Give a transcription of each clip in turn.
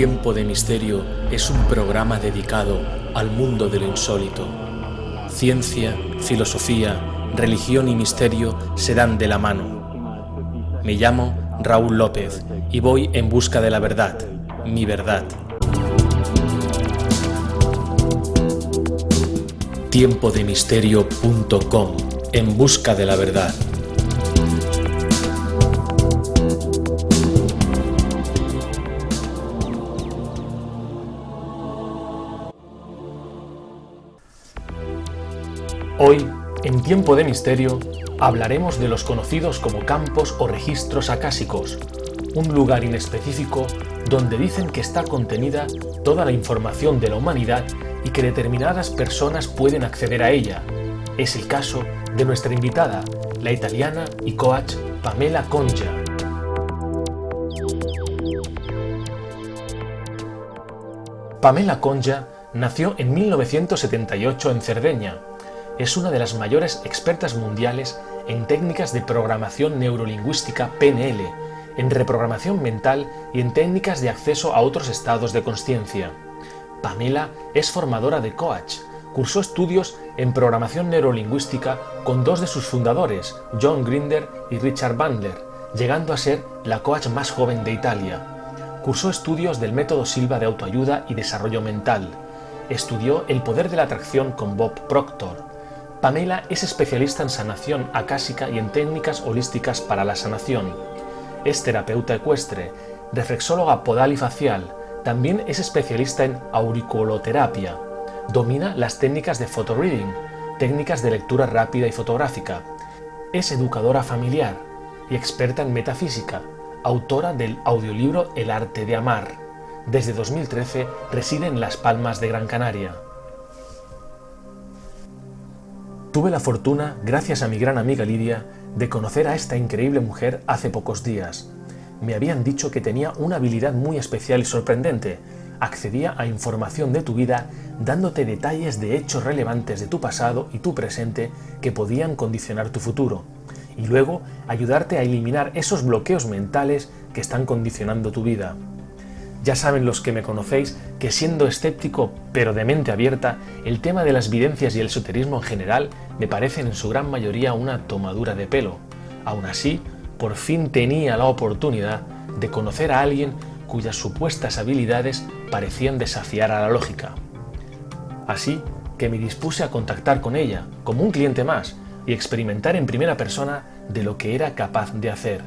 Tiempo de Misterio es un programa dedicado al mundo de lo insólito. Ciencia, filosofía, religión y misterio se dan de la mano. Me llamo Raúl López y voy en busca de la verdad, mi verdad. Tiempodemisterio.com En busca de la verdad. Hoy, en Tiempo de Misterio, hablaremos de los conocidos como campos o registros acásicos, un lugar inespecífico donde dicen que está contenida toda la información de la humanidad y que determinadas personas pueden acceder a ella. Es el caso de nuestra invitada, la italiana y coach Pamela Conja. Pamela Conja nació en 1978 en Cerdeña, es una de las mayores expertas mundiales en técnicas de programación neurolingüística PNL, en reprogramación mental y en técnicas de acceso a otros estados de conciencia. Pamela es formadora de coach, cursó estudios en programación neurolingüística con dos de sus fundadores, John Grinder y Richard Bandler, llegando a ser la coach más joven de Italia. Cursó estudios del método Silva de autoayuda y desarrollo mental. Estudió el poder de la atracción con Bob Proctor Pamela es especialista en sanación acásica y en técnicas holísticas para la sanación. Es terapeuta ecuestre, reflexóloga podal y facial. También es especialista en auriculoterapia. Domina las técnicas de photoreading, técnicas de lectura rápida y fotográfica. Es educadora familiar y experta en metafísica, autora del audiolibro El arte de amar. Desde 2013 reside en Las Palmas de Gran Canaria. Tuve la fortuna, gracias a mi gran amiga Lidia, de conocer a esta increíble mujer hace pocos días. Me habían dicho que tenía una habilidad muy especial y sorprendente. Accedía a información de tu vida dándote detalles de hechos relevantes de tu pasado y tu presente que podían condicionar tu futuro. Y luego ayudarte a eliminar esos bloqueos mentales que están condicionando tu vida. Ya saben los que me conocéis que siendo escéptico pero de mente abierta, el tema de las videncias y el esoterismo en general me parecen en su gran mayoría una tomadura de pelo. Aún así, por fin tenía la oportunidad de conocer a alguien cuyas supuestas habilidades parecían desafiar a la lógica. Así que me dispuse a contactar con ella, como un cliente más, y experimentar en primera persona de lo que era capaz de hacer.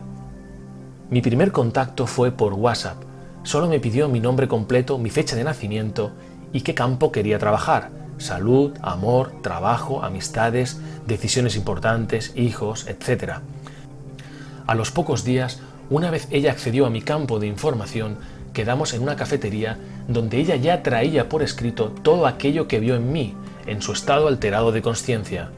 Mi primer contacto fue por WhatsApp, Solo me pidió mi nombre completo, mi fecha de nacimiento y qué campo quería trabajar. Salud, amor, trabajo, amistades, decisiones importantes, hijos, etc. A los pocos días, una vez ella accedió a mi campo de información, quedamos en una cafetería donde ella ya traía por escrito todo aquello que vio en mí, en su estado alterado de conciencia.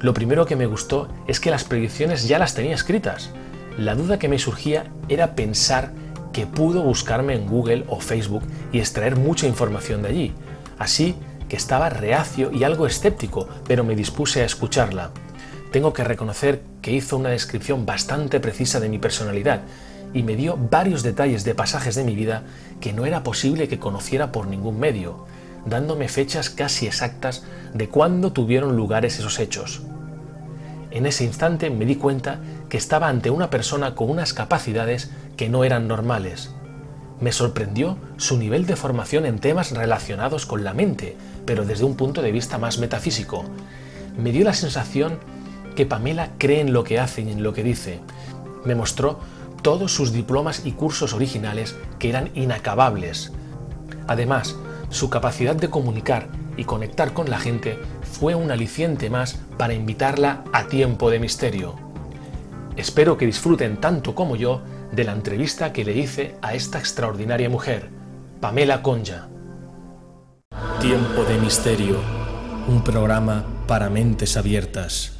Lo primero que me gustó es que las predicciones ya las tenía escritas. La duda que me surgía era pensar que pudo buscarme en Google o Facebook y extraer mucha información de allí. Así que estaba reacio y algo escéptico, pero me dispuse a escucharla. Tengo que reconocer que hizo una descripción bastante precisa de mi personalidad y me dio varios detalles de pasajes de mi vida que no era posible que conociera por ningún medio, dándome fechas casi exactas de cuándo tuvieron lugares esos hechos. En ese instante me di cuenta que estaba ante una persona con unas capacidades que no eran normales. Me sorprendió su nivel de formación en temas relacionados con la mente, pero desde un punto de vista más metafísico. Me dio la sensación que Pamela cree en lo que hace y en lo que dice. Me mostró todos sus diplomas y cursos originales que eran inacabables. Además, su capacidad de comunicar y conectar con la gente fue un aliciente más para invitarla a tiempo de misterio. Espero que disfruten tanto como yo de la entrevista que le hice a esta extraordinaria mujer, Pamela Conja. Tiempo de Misterio, un programa para mentes abiertas.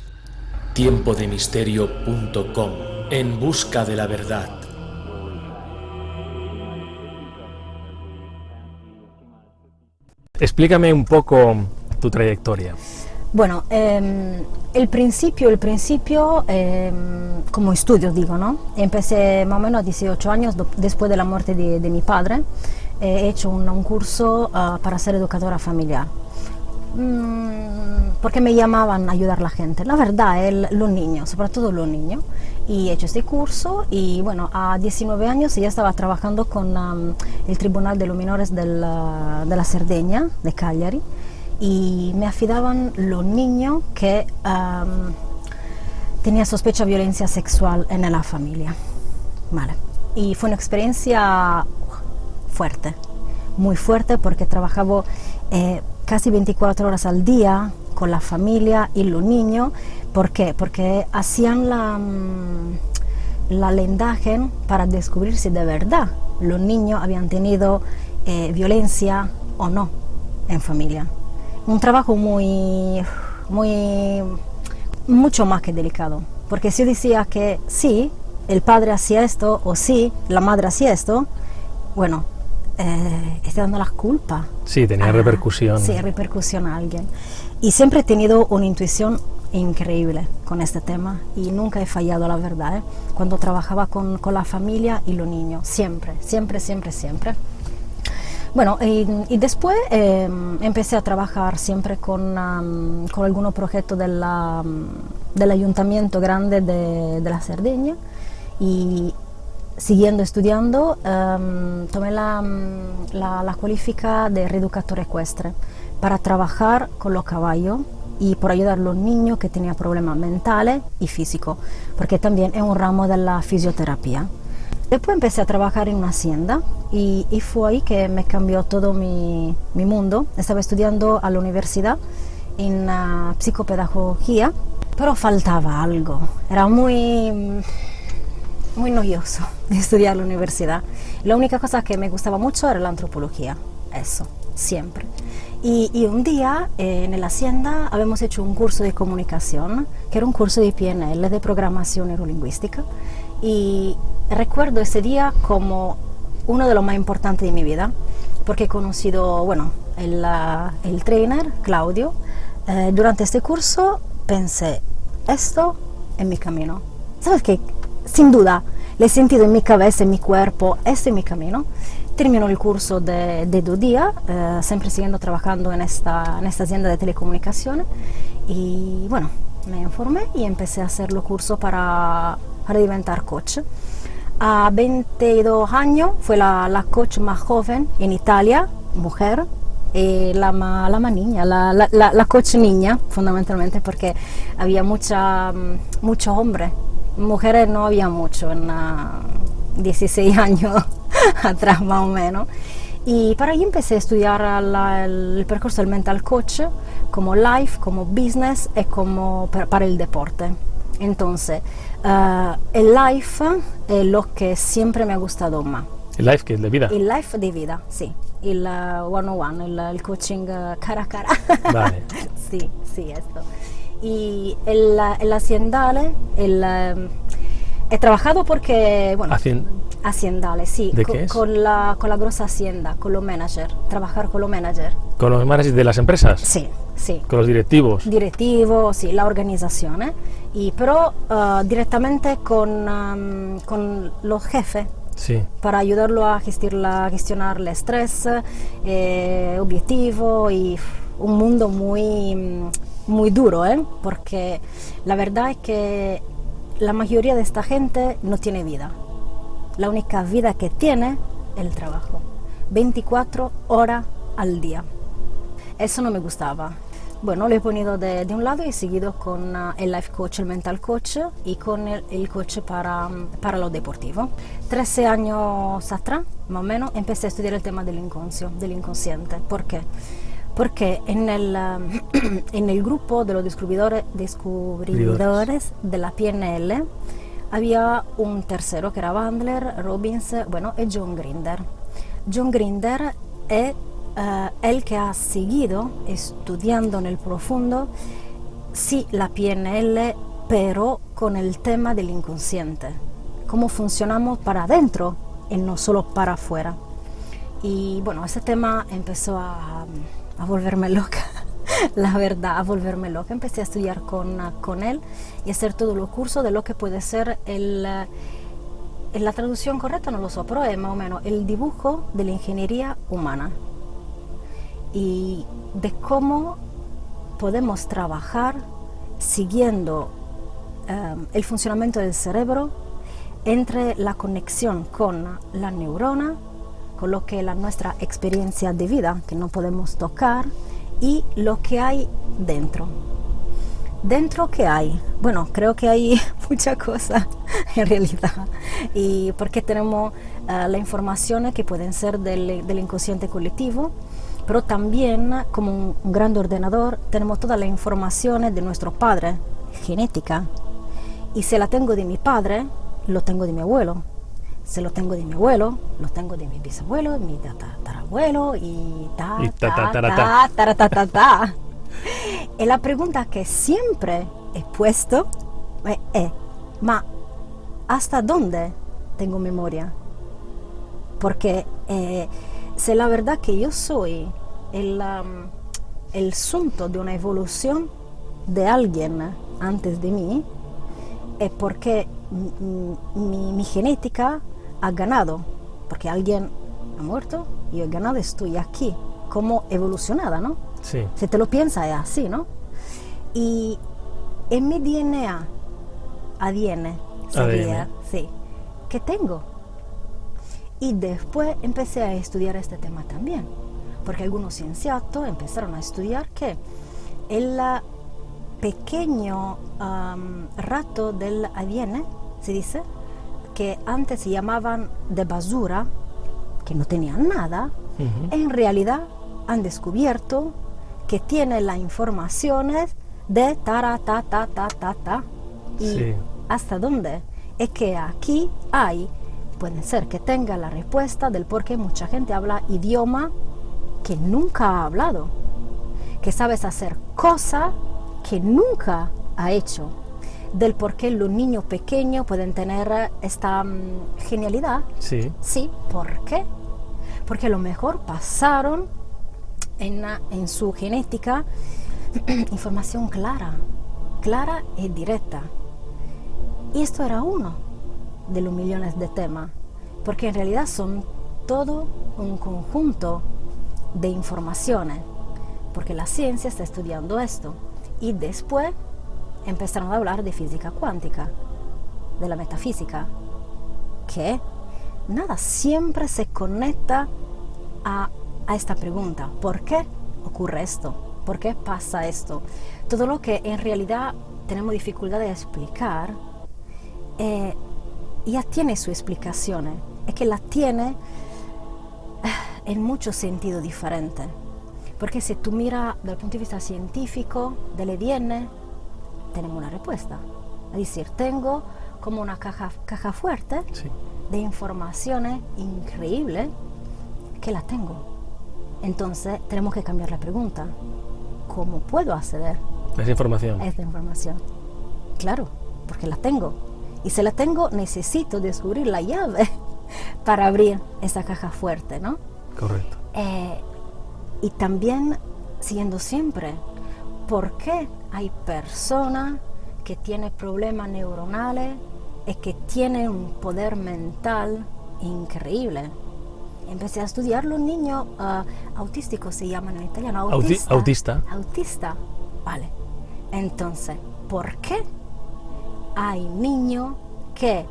Tiempodemisterio.com, en busca de la verdad. Explícame un poco tu trayectoria. Bueno, em, el principio, el principio em, como estudio digo, ¿no? Empecé más o menos a 18 años después de la muerte de, mi padre. he hecho un, un curso uh, para ser educadora familiar. Mm, porque me llamaban a ayudar a la gente. La verdad, el, los niños, sobre todo los niños. Y he hecho este curso y bueno, a 19 años ya estaba trabajando con um, el Tribunal de los Menores de la, de la Cerdeña, de Cagliari, y me afidaban los niños que um, tenían sospecha de violencia sexual en la familia. Vale. Y fue una experiencia fuerte, muy fuerte porque trabajaba eh, casi 24 horas al día con la familia y los niños. ¿Por qué? Porque hacían la, la lendaje para descubrir si de verdad los niños habían tenido eh, violencia o no en familia. Un trabajo muy, muy, mucho más que delicado. Porque si decía que sí, el padre hacía esto o sí, la madre hacía esto, bueno, eh, está dando las culpas. Sí, tenía repercusión. Sí, repercusión a alguien. Y siempre he tenido una intuición increíble con este tema y nunca he fallado, la verdad, ¿eh? cuando trabajaba con, con, la familia y los niños, siempre, siempre, siempre, siempre. Bueno, y, y después eh, empecé a trabajar siempre con, um, con algunos proyectos de del ayuntamiento grande de, de la Cerdeña y siguiendo estudiando um, tomé la, la, la cualifica de reeducador ecuestre para trabajar con los caballos y por ayudar a los niños que tenían problemas mentales y físicos, porque también es un ramo de la fisioterapia. Después empecé a trabajar en una hacienda y, y fue ahí que me cambió todo mi, mi, mundo. Estaba estudiando a la universidad en uh, psicopedagogía, pero faltaba algo. Era muy muy noioso estudiar la universidad. La única cosa que me gustaba mucho era la antropología, eso, siempre. Y, y un día eh, en la hacienda habíamos hecho un curso de comunicación, que era un curso de PNL, de programación neurolingüística, y recuerdo ese día como uno de los más importantes de mi vida, porque he conocido, bueno, el, el trainer, Claudio. Eh, durante este curso pensé, esto es mi camino. ¿Sabes qué? sin duda, le he sentido en mi cabeza, en mi cuerpo, este es mi camino. Termino el curso de, de dos días, eh, siempre siguiendo trabajando en esta, en esta hacienda de telecomunicaciones. Y bueno, me informé y empecé a hacer los cursos para, para diventar coach. A 22 años fue la, la coach más joven en Italia, mujer, y la, la más niña, la, la, la, coach niña, fundamentalmente porque había mucha, muchos hombres mujeres no había mucho, en uh, 16 años atrás más o menos. Y para ahí empecé a estudiar la, el, percorso del mental coach como life, como business y como per, para el deporte. Entonces, uh, el life es lo que siempre me ha gustado más. ¿El life que es de vida? El life de vida, sí. El uh, one on one, el, el coaching uh, cara a cara. Vale. sí, sí, esto y el, el haciendale, el, um, he trabajado porque, bueno, Hacien... haciendale, sí, ¿De con, qué es? con, la, con la grosa hacienda, con los managers, trabajar con los managers. ¿Con los managers de las empresas? Sí, ¿Con los directivos? Directivos, sí, la organización, ¿eh? y, pero uh, directamente con, um, con los jefes. Sí. Para ayudarlo a gestionar, a gestionar el estrés, eh, objetivo y un mundo muy muy duro, ¿eh? porque la verdad es que la mayoría de esta gente no tiene vida. La única vida que tiene es el trabajo. 24 horas al día. Eso no me gustaba. Bueno, lo he ponido de, de un lado y he seguido con uh, el life coach, el mental coach y con el, el coach para, para lo deportivo. 13 años atrás, más o menos, empecé a estudiar el tema del inconscio, del inconsciente. ¿Por qué? porque en el, um, en el grupo de los descubridores, descubridores de la PNL había un tercero que era Bandler, Robbins, bueno, y John Grinder. John Grinder es uh, el que ha seguido estudiando en el profundo, sí la PNL, pero con el tema del inconsciente, cómo funcionamos para adentro y no solo para afuera. Y bueno, ese tema empezó a, a volverme loca la verdad, a volverme loca. Empecé a estudiar con, con él y hacer todos los cursos de lo que puede ser el, eh, la traducción correcta, no lo sé, pero es más o menos el dibujo de la ingeniería humana y de cómo podemos trabajar siguiendo um, el funcionamiento del cerebro entre la conexión con la neurona, con lo que es la nuestra experiencia de vida, que no podemos tocar, y lo que hay dentro. ¿Dentro qué hay? Bueno, creo que hay mucha cosa en realidad. Y porque tenemos uh, las informaciones que pueden ser del, del, inconsciente colectivo, pero también como un, un gran ordenador tenemos todas las informaciones de nuestro padre, genética. Y si la tengo de mi padre, lo tengo de mi abuelo. Se lo tengo de mi abuelo, lo tengo de mi bisabuelo, mi tatarabuelo y ta, Y ta, ta, ta, ta, ta. ta, ta, ta, ta, ta. Y la pregunta que siempre he puesto es, es, ma ¿hasta dónde tengo memoria? Porque eh, si la verdad que yo soy el, um, el asunto de una evolución de alguien antes de mí, es porque mi, mi- mi genética ha ganado, porque alguien ha muerto, yo he ganado, estoy aquí, como evolucionada, ¿no? Sí. Si te lo piensas es así, ¿no? Y en mi DNA, ADN, sabía, ADN. sí, que tengo. Y después empecé a estudiar este tema también, porque algunos científicos empezaron a estudiar que el pequeño am, rato del ADN, se dice, que antes se llamaban de basura, que no tenían nada, Ujú. en realidad han descubierto que tiene las informaciones de tara, ta, ta, ta, ta, ta. Y Sí. hasta dónde. Es que aquí hay, puede ser que tenga la respuesta del por qué mucha gente habla idioma que nunca ha hablado, que sabes hacer cosas que nunca ha hecho, del por qué los niños pequeños pueden tener esta mm, genialidad Sí. Sí, ¿por qué? Porque a lo mejor pasaron en, en su genética información clara, clara y directa. Y esto era uno de los millones de temas, porque en realidad son todo un conjunto de informaciones, porque la ciencia está estudiando esto. Y después empezaron a hablar de física cuántica, de la metafísica, que nada, siempre se conecta a, esta pregunta, ¿por qué ocurre esto? ¿Por qué pasa esto? Todo lo que en realidad tenemos dificultad de explicar, eh, ya tiene su explicación, es que la tiene eh, en muchos sentidos diferentes. Porque si tú miras desde el punto de vista científico del ADN, tenemos una respuesta. Es decir, tengo como una caja, caja fuerte Sí. de informaciones increíbles que la tengo. Entonces tenemos que cambiar la pregunta. ¿Cómo puedo acceder Esa información. a esta información? Claro, porque la tengo. Y si la tengo, necesito descubrir la llave para abrir esa caja fuerte, ¿no? Correcto. Eh, y también, siguiendo siempre, ¿por qué hay personas que tienen problemas neuronales y que tienen un poder mental increíble? Empecé a estudiar los niños ah, autísticos, se llaman en italiano. Auti- autista. Autista, vale. Entonces, ¿por qué hay niños que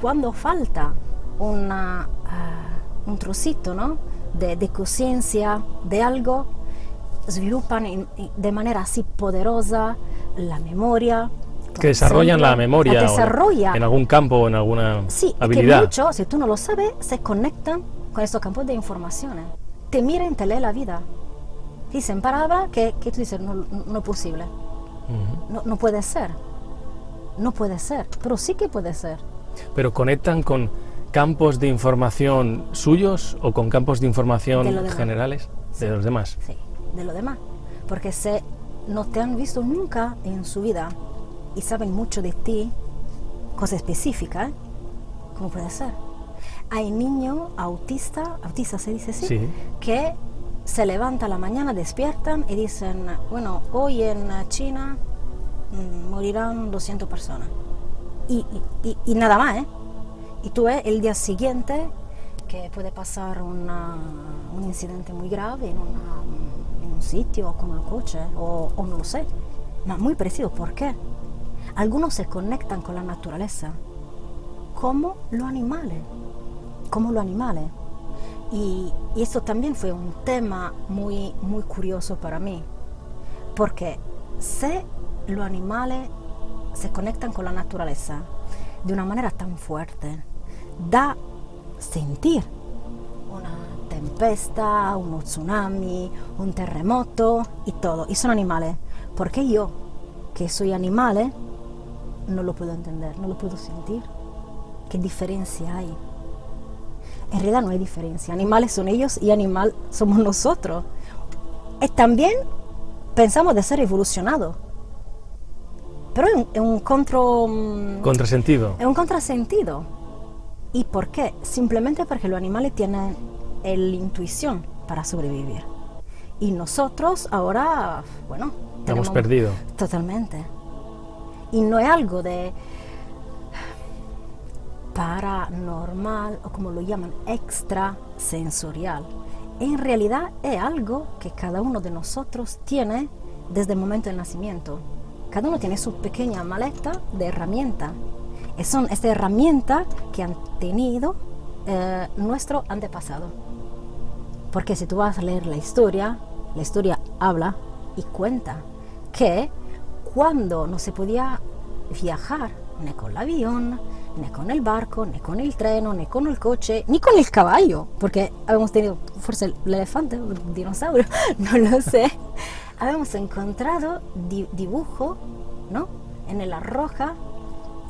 cuando falta una, ah, un trocito ¿no? de, de conciencia de algo, sviluppan in- de manera así poderosa la memoria. Que desarrollan la memoria desarrolla. en algún campo o en alguna Sí, que habilidad. si tú no lo sabes, se conectan con estos campos de informaciones. Te miran te leen la vida. Dicen palabras que, que tú dices, no, no es posible. No puede ser. No puede ser. Pero sí que puede ser. Pero conectan con campos de información suyos o con campos de información De generales de los demás. Sí, de lo demás. Porque se no te han visto nunca en su vida y saben mucho de ti, cosas específicas, ¿eh? ¿cómo puede ser? Hay niños autistas, autistas se dice así, Sí. que se levantan a la mañana, despiertan y dicen, bueno, hoy en China morirán 200 personas. Y, nada más, ¿eh? Y tú ves el día siguiente que puede pasar una- un incidente muy grave en, un sitio con el coche o, o no lo sé. Muy parecido, ¿por qué? Algunos se conectan con la naturaleza como los animales, como los animales. Y, esto también fue un tema muy, muy curioso para mí, porque si los animales se conectan con la naturaleza de una manera tan fuerte, da sentir una tempesta, un tsunami, un terremoto y todo. Y son animales. ¿Por qué yo, que soy animal, no lo puedo entender, no lo puedo sentir? ¿Qué diferencia hay? En realidad no hay diferencia. Animales son ellos y animal somos nosotros. Y también pensamos de ser evolucionados. Pero es un, es un contro, mm, Contrasentido. es un contrasentido. ¿Y por qué? Simplemente porque los animales tienen la intuición para sobrevivir. Y nosotros ahora, bueno, Hemos tenemos- perdido. Totalmente. Y no es algo de paranormal o como lo llaman, extrasensorial. En realidad es algo que cada uno de nosotros tiene desde el momento del nacimiento. Cada uno tiene su pequeña maleta de herramientas. Y son estas herramientas que han tenido eh, nuestro antepasado. Porque si tú vas a leer la historia, la historia habla y cuenta que cuando no se podía viajar ni con el avión, ni con el barco, ni con el tren, ni con el coche, ni con el caballo, porque habíamos tenido, fuerza, el elefante, el dinosaurio, no lo sé, habíamos encontrado di- dibujo, ¿no? En la roja,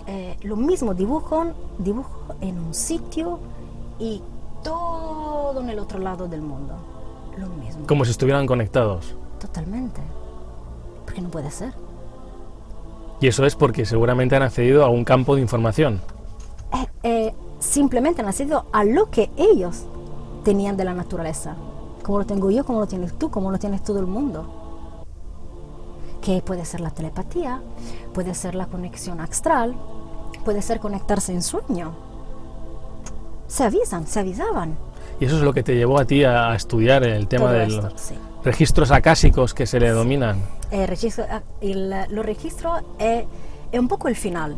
eh, lo mismo dibujo, dibujo en un sitio y todo en el otro lado del mundo. Lo mismo. Como si estuvieran conectados. Totalmente. Porque no puede ser. Y eso es porque seguramente han accedido a un campo de información. Eh, eh, simplemente han nacido a lo que ellos tenían de la naturaleza. Como lo tengo yo, como lo tienes tú, como lo tienes todo el mundo. Que puede ser la telepatía, puede ser la conexión astral, puede ser conectarse en sueño. Se avisan, se avisaban. Y eso es lo que te llevó a ti a estudiar el tema Todo de esto, los sí. registros acásicos que se le dominan. Eh, registro- ah, el, los registros es, es un poco el final,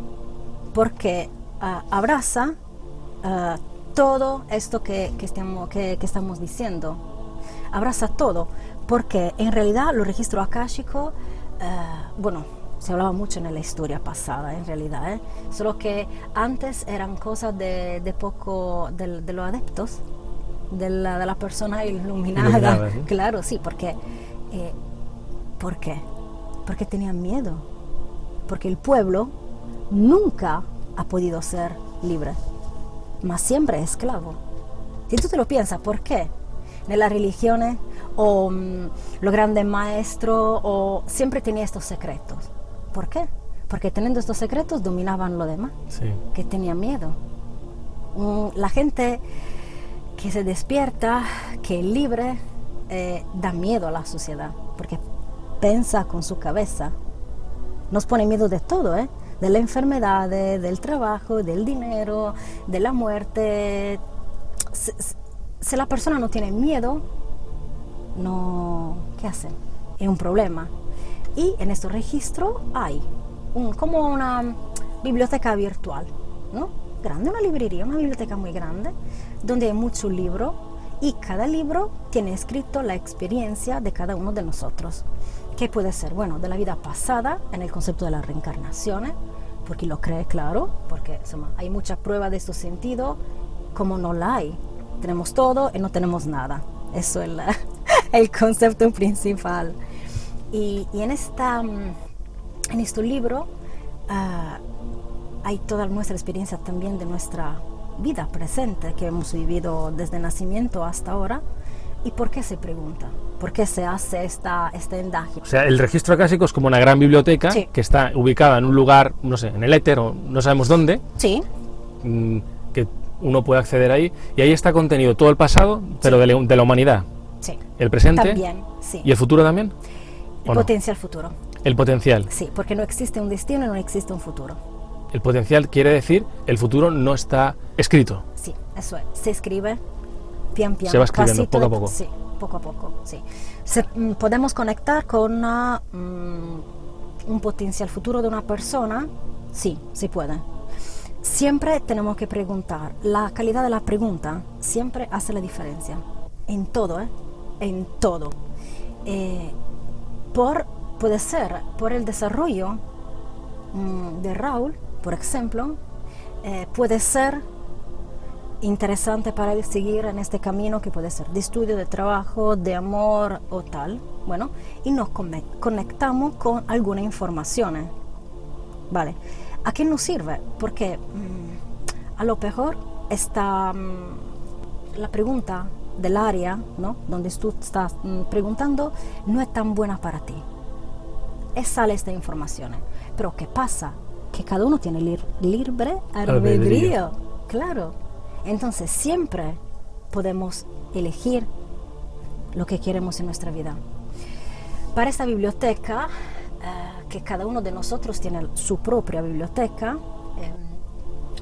porque ah, abraza ah, todo esto que, que estamos, que, que estamos diciendo. Abraza todo, porque en realidad los registros akáshicos, ah, bueno, se hablaba mucho en la historia pasada, en realidad, ¿eh? solo que antes eran cosas de, de poco, del- de, los adeptos, de la, de la persona iluminada. Iluminadas, ¿no? Claro, sí, porque eh, ¿Por qué? Porque tenían miedo. Porque el pueblo nunca ha podido ser libre, mas siempre es esclavo. Si tú te lo piensas, ¿por qué? En las religiones o mm, los grandes maestros o siempre tenía estos secretos. ¿Por qué? Porque teniendo estos secretos dominaban lo demás, Sí. que tenían miedo. Mm, La gente que se despierta, que es libre, eh, da miedo a la sociedad, porque piensa con su cabeza. Nos pone miedo de todo, ¿eh? de la enfermedad, del trabajo, del dinero, de la muerte. Si- si la persona no tiene miedo, no, ¿qué hace? Es un problema. Y en este registro hay un- como una biblioteca virtual, ¿no? Grande, una librería, una biblioteca muy grande, donde hay muchos libros y cada libro tiene escrito la experiencia de cada uno de nosotros. ¿Qué puede ser? Bueno, de la vida pasada, en el concepto de las reencarnaciones, porque lo cree claro, porque insomma, hay mucha prueba de este sentido, como no la hay. Tenemos todo y no tenemos nada. Eso es la- el concepto principal. Y, y en, esta, mm, en este libro ah, hay toda nuestra experiencia también de nuestra vida presente que hemos vivido desde nacimiento hasta ahora. ¿Y por qué se pregunta? ¿Por qué se hace esta, este endaje? O sea, el registro acásico es como una gran biblioteca Sí. que está ubicada en un lugar, no sé, en el éter o no sabemos dónde, Sí, mm, que uno puede acceder ahí y ahí está contenido todo el pasado, pero de, la- de la humanidad, sí. el presente También, sí. y el futuro también, El potencial futuro. el potencial. Sí, porque no existe un destino y no existe un futuro. El potencial quiere decir el futuro no está escrito. Sí, eso es. Se escribe pian pian. Se va escribiendo, pasito poco a poco. Sí, poco a poco, sí. Se- mm, podemos conectar con una, mm, un potencial futuro de una persona. Sí, se puede. Siempre tenemos que preguntar. La calidad de la pregunta siempre hace la diferencia. En todo, ¿eh? En todo. Eh, por, puede ser por el desarrollo mm, de Raúl, por ejemplo, eh, puede ser interesante para él seguir en este camino que puede ser de estudio, de trabajo, de amor o tal. Bueno, y nos conectamos con alguna información. ¿eh? Vale. ¿A qué nos sirve? Porque mm, a lo mejor está mm, la pregunta del área, ¿no? Donde tú estás mm, preguntando, no es tan buena para ti. Y sale esta información. Pero ¿qué pasa? Que cada uno tiene lir- libre. Albedrío. Claro. Entonces siempre podemos elegir lo que queremos en nuestra vida. Para esta biblioteca, eh, que cada uno de nosotros tiene su propia biblioteca, eh,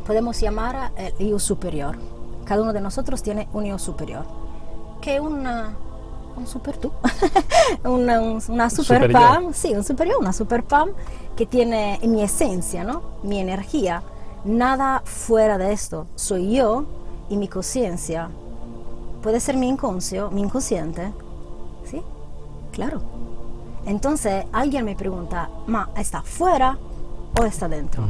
podemos llamar el yo superior. Cada uno de nosotros tiene un yo superior, que una, un super tú, una, un- una super Super yo. pam, sí, un superior, una super pam que tiene mi esencia, ¿no? Mi energía. Nada fuera de esto. Soy yo y mi conciencia. Puede ser mi inconscio, mi inconsciente. ¿Sí? Claro. Entonces alguien me pregunta, ¿ma está fuera o está dentro?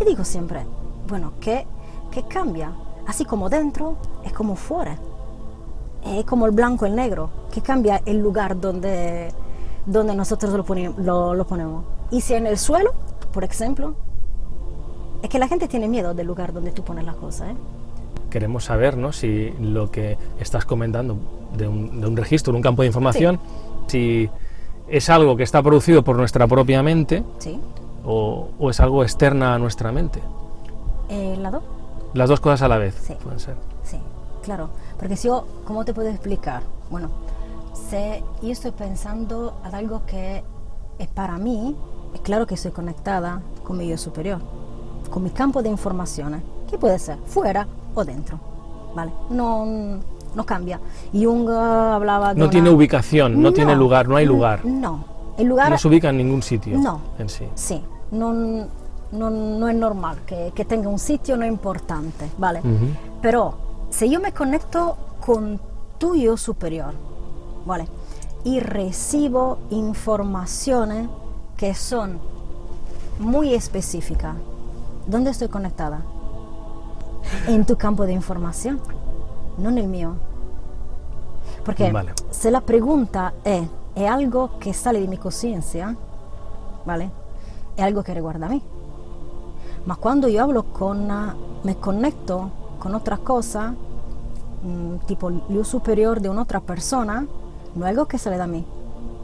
Y digo siempre, bueno, ¿qué, ¿qué cambia? Así como dentro es como fuera. Es como el blanco y el negro, que cambia el lugar donde, donde nosotros lo, lo, lo ponemos. Y si en el suelo, por ejemplo, es que la gente tiene miedo del lugar donde tú pones las cosas. ¿eh? Queremos saber ¿no? si lo que estás comentando de un, de un registro, de un campo de información, si es algo que está producido por nuestra propia mente ¿Sí? o, o es algo externa a nuestra mente. ¿El lado? Las dos cosas a la vez Sí. pueden ser. Sí, claro. Porque si yo, ¿cómo te puedo explicar? Bueno, si yo estoy pensando en algo que es para mí, es claro que estoy conectada con mi yo superior, con mi campo de informaciones, que puede ser fuera o dentro, ¿vale? No, no cambia. Jung hablaba de No una- tiene ubicación, no, tiene lugar, no hay lugar. No, el lugar... No se ubica en ningún sitio No. en sí. Sí, no, no, no es normal que, que tenga un sitio no importante, ¿vale? Pero si yo me conecto con tu yo superior, ¿vale? Y recibo informaciones que son muy específicas, ¿dónde estoy conectada? En tu campo de información, no en el mío. Porque Vale. si la pregunta es, ¿es algo que sale de mi conciencia? ¿Vale? Es algo que riguarda a mí. Ma cuando yo hablo con, me conecto con otra cosa, mm, tipo yo superior de una otra persona, no es algo que sale de mí,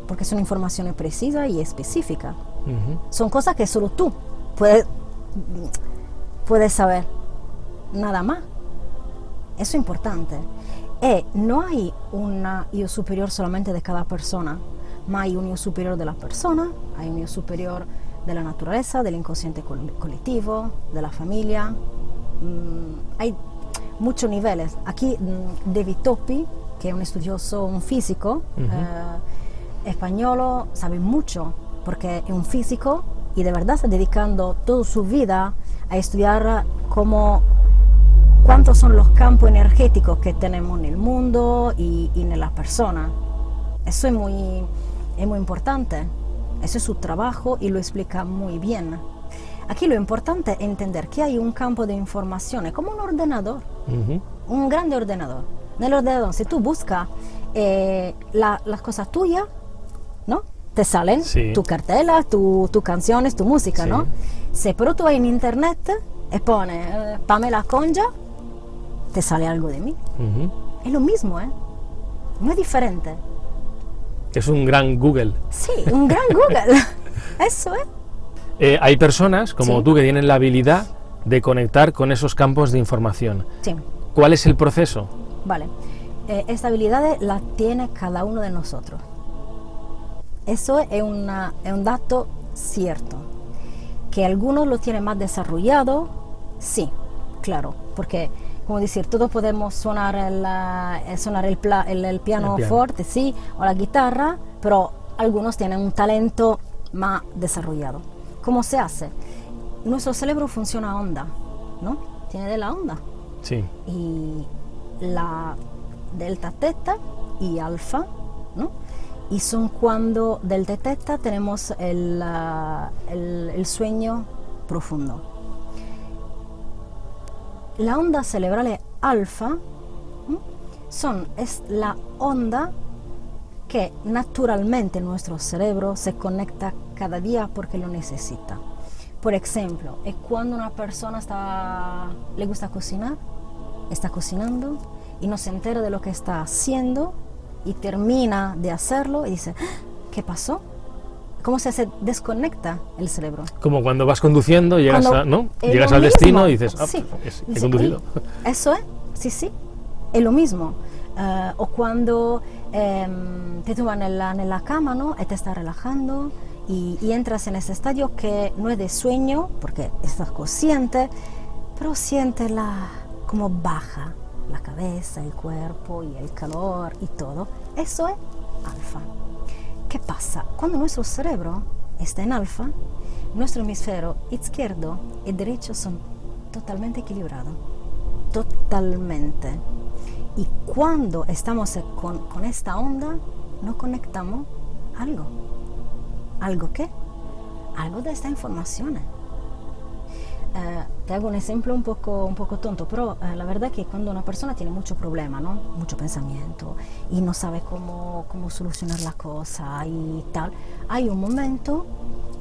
porque son informaciones precisas y específicas. Ujú. Son cosas que solo tú puedes, puedes saber, nada más. Eso es importante. Y no hay un yo superior solamente de cada persona, hay un yo superior de la persona, hay un yo superior de la naturaleza, del inconsciente col- colectivo, de la familia. Mm, hay muchos niveles. Aquí mm, David Topi, que es un estudioso, un físico eh, español, sabe mucho, porque es un físico y de verdad está dedicando toda su vida a estudiar cómo cuántos son los campos energéticos que tenemos en el mundo y, y en las personas. Eso es muy, es muy importante. Ese es su trabajo y lo explica muy bien. Aquí lo importante es entender que hay un campo de información, es como un ordenador, Ujú. un grande ordenador. En el ordenador, si tú buscas eh, la- las cosas tuyas, ¿no? Te salen Sí. tu cartela, tu, tu canciones, tu música, Sí. ¿no? Si pero tú vas en internet y pones eh, Pamela Conja, te sale algo de mí. Ujú. Es lo mismo, ¿eh? No es diferente. Es un gran Google. Sí, un gran Google. Eso es. Eh, hay personas como Sí. tú que tienen la habilidad de conectar con esos campos de información. Sí, ¿Cuál es el proceso? vale. Eh, esta habilidad la tiene cada uno de nosotros. Eso es, una- es un dato cierto. Que algunos lo tienen más desarrollado, sí, claro, porque como decir, todos podemos sonar el, eh, sonar el, el, piano fuerte, sí, o la guitarra, pero algunos tienen un talento más desarrollado. ¿Cómo se hace? Nuestro cerebro funciona a onda, ¿no? Tiene de la onda. Sí. Y la delta teta y alfa, ¿no? Y son cuando delta teta tenemos el, el, el sueño profundo. La onda cerebral alfa son, es la onda que naturalmente nuestro cerebro se conecta cada día porque lo necesita. Por ejemplo, es cuando una persona está, le gusta cocinar, está cocinando y no se entera de lo que está haciendo y termina de hacerlo y dice, ah, ¿qué pasó? ¿Cómo se desconecta el cerebro? Como cuando vas conduciendo, llegas, ¿no? llegas al destino y dices, ah, sí. He conducido. Eso es, sí, sí, es lo mismo. Eh, o cuando em, te toman en la, en la cama ¿no? y te estás relajando y, y, entras en ese estadio que no es de sueño, porque estás consciente, pero sientes la, como baja la cabeza, el cuerpo y el calor y todo. Eso es alfa. ¿Qué pasa? Cuando nuestro cerebro está en alfa, nuestro hemisferio izquierdo y derecho son totalmente equilibrados. Totalmente. Y cuando estamos con, con esta onda, nos conectamos algo. ¿Algo qué? Algo de esta información. Eh, te hago un ejemplo un poco, un poco tonto, pero eh, la verdad es que cuando una persona tiene mucho problema, ¿no? mucho pensamiento y no sabe cómo, cómo solucionar la cosa y tal, hay un momento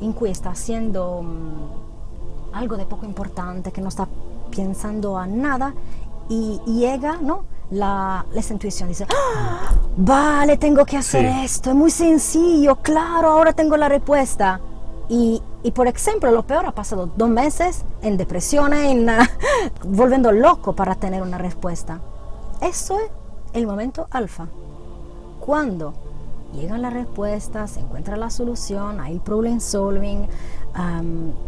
en que está haciendo mm, algo de poco importante, que no está pensando a nada y, llega, ¿no? La, esa intuición dice, ¡Ah! vale, tengo que hacer esto, es muy sencillo, claro, ahora tengo la respuesta. Y, y, por ejemplo, lo peor ha pasado dos meses en depresión, en, volviendo loco para tener una respuesta. Eso es el momento alfa. Cuando llegan las respuestas, se encuentra la solución, hay problem solving,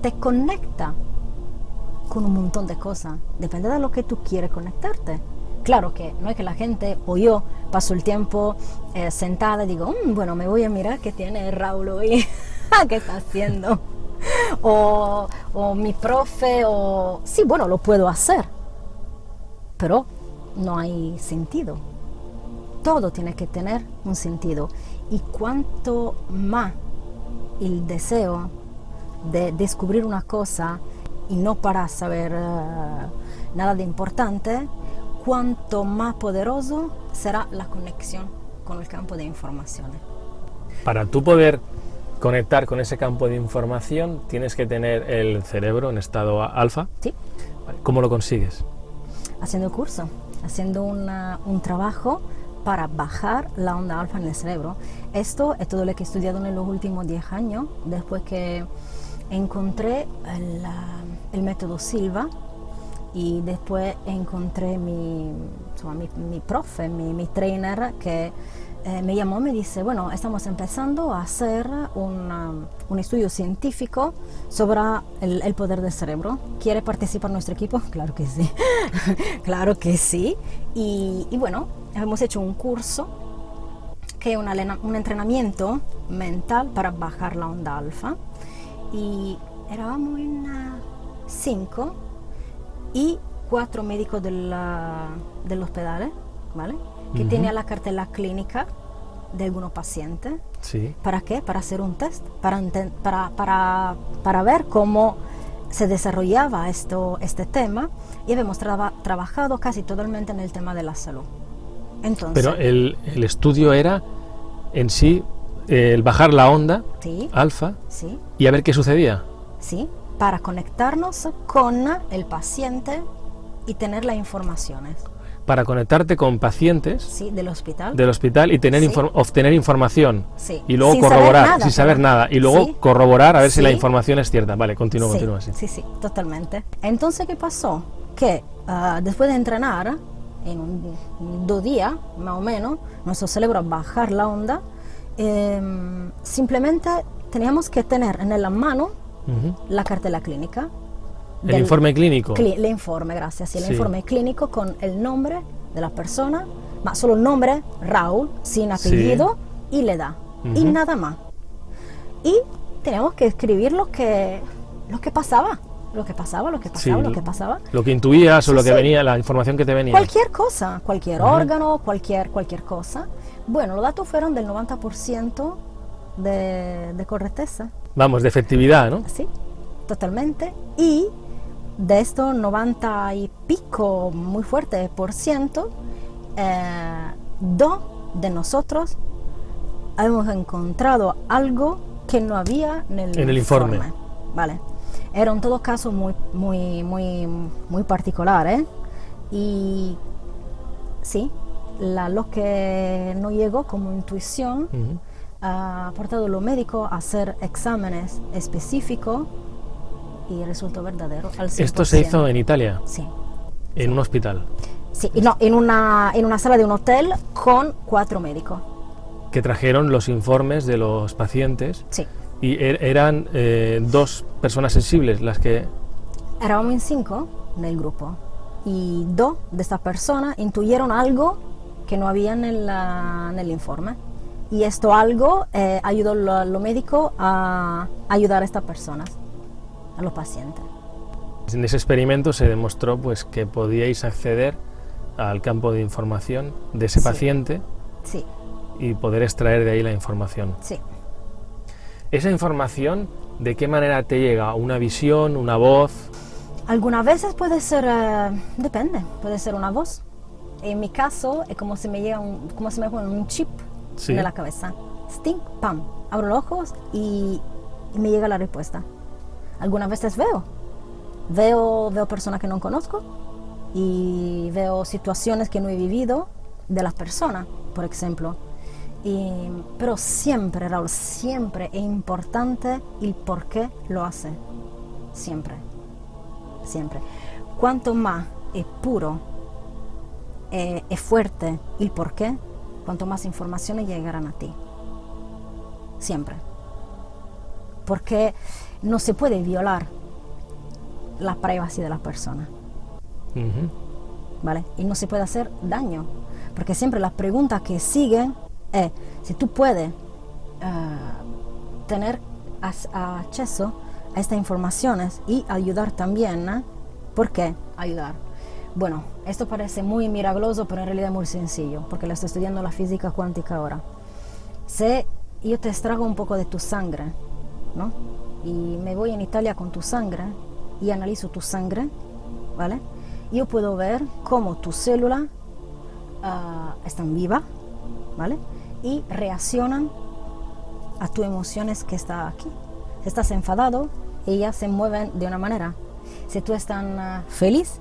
te conecta con un montón de cosas. Depende de lo que tú quieres conectarte. Claro que no es que la gente o yo paso el tiempo eh, sentada y digo, mm, bueno, me voy a mirar qué tiene Raúl hoy. ¿qué está haciendo? O, mi profe, o... Sí, bueno, lo puedo hacer, pero no hay sentido. Todo tiene que tener un sentido. Y cuanto más el deseo de descubrir una cosa y no para saber eh, nada de importante, cuanto más poderoso será la conexión con el campo de informaciones. Para tú poder conectar con ese campo de información, tienes que tener el cerebro en estado alfa. Sí. ¿Cómo lo consigues? Haciendo curso, haciendo un trabajo para bajar la onda alfa en el cerebro. Esto es todo lo que he estudiado en los últimos 10 años, después que encontré el, el método Silva y después encontré mi, mi, mi profe, mi, mi trainer que eh, me llamó, me dice, bueno, estamos empezando a hacer un, un estudio científico sobre el, poder del cerebro. ¿Quiere participar nuestro equipo? Claro que sí, claro que sí. Y, y, bueno, hemos hecho un curso que es un entrenamiento mental para bajar la onda alfa. Y éramos en cinco y cuatro médicos del, del hospital, ¿vale? que tenía la cartela clínica de algunos pacientes. Sí. ¿Para qué? Para hacer un test, para, para, para, para ver cómo se desarrollaba esto, este tema y hemos trabajado casi totalmente en el tema de la salud. Entonces, Pero el, el estudio era en sí el bajar la onda sí, alfa sí, y a ver qué sucedía. Sí, para conectarnos con el paciente y tener las informaciones. Para conectarte con pacientes sí, del hospital. del hospital y tener obtener información. Sí. y luego corroborar sin saber nada. Y luego corroborar a ver si la información es cierta. Vale continúa continúa sí. Sí sí totalmente. Entonces qué pasó que uh, después de entrenar en un, dos días más o menos nuestro cerebro bajar la onda. Eh, simplemente teníamos que tener en la mano La cartela clínica. El del- informe clínico. Cli- el informe, gracias. El Sí. informe clínico con el nombre de la persona, ma solo el nombre, Raúl, sin apellido y la edad. Y Ujú. nada más. Y tenemos que escribir lo que, lo que pasaba. Lo que pasaba, lo que pasaba, Sí. lo que pasaba. Lo que intuías o lo que sí. venía, la información que te venía. Cualquier cosa, cualquier órgano, cualquier, cualquier cosa. Bueno, los datos fueron del 90% de, de correcteza. Vamos, de efectividad, ¿no? Sí, totalmente. Y de estos 90 y pico, muy fuerte por ciento, eh, dos de nosotros hemos encontrado algo que no había en el, En el informe. Vale. Era en todo caso muy, muy, muy, muy particular, ¿eh? Y sí, la, lo que no llegó como intuición portado a los médicos a hacer exámenes específicos y resultó verdadero al 100%. Esto se hizo en Italia, Sí. en un hospital, Sí, no, en una, en una sala de un hotel con cuatro médicos. que trajeron los informes de los pacientes Sí. y er- eran eh, dos personas sensibles las que... Éramos en cinco en el grupo y dos de estas personas intuyeron algo que no había en el, en el informe. Y esto algo eh, ayudó a los médicos a ayudar a estas personas, a los pacientes. En ese experimento se demostró pues, que podíais acceder al campo de información de ese Sí. paciente Sí, y poder extraer de ahí la información. sí. Esa información, ¿de qué manera te llega? ¿Una visión, una voz? Algunas veces puede ser, eh, depende, puede ser una voz. En mi caso es como si me llega un, como si me ponen un chip Sí. en la cabeza. Sting, pam, abro los ojos y, y me llega la respuesta. Algunas veces veo, veo, veo personas que no conozco y veo situaciones que no he vivido de las personas, por ejemplo. Y- pero siempre, Raúl, siempre es importante el por qué lo hace. Siempre siempre. Cuanto más es puro, eh, es fuerte el por qué, cuanto más informaciones llegarán a ti. Siempre. Porque no se puede violar la privacidad de las personas, Ujú. ¿vale? Y no se puede hacer daño. Porque siempre las preguntas que siguen es si tú puedes ah, tener as- acceso a estas informaciones y ayudar también. ¿eh? ¿Por qué ayudar? Bueno, esto parece muy milagroso, pero en realidad es muy sencillo, porque lo estoy estudiando la física cuántica ahora. Si yo te extraigo un poco de tu sangre, ¿no? Y me voy en Italia con tu sangre y analizo tu sangre, ¿vale? Yo puedo ver cómo tus células ah, están vivas, ¿vale? Y reaccionan a tus emociones que está aquí. Si estás enfadado, ellas se mueven de una manera. Si tú estás ah, feliz,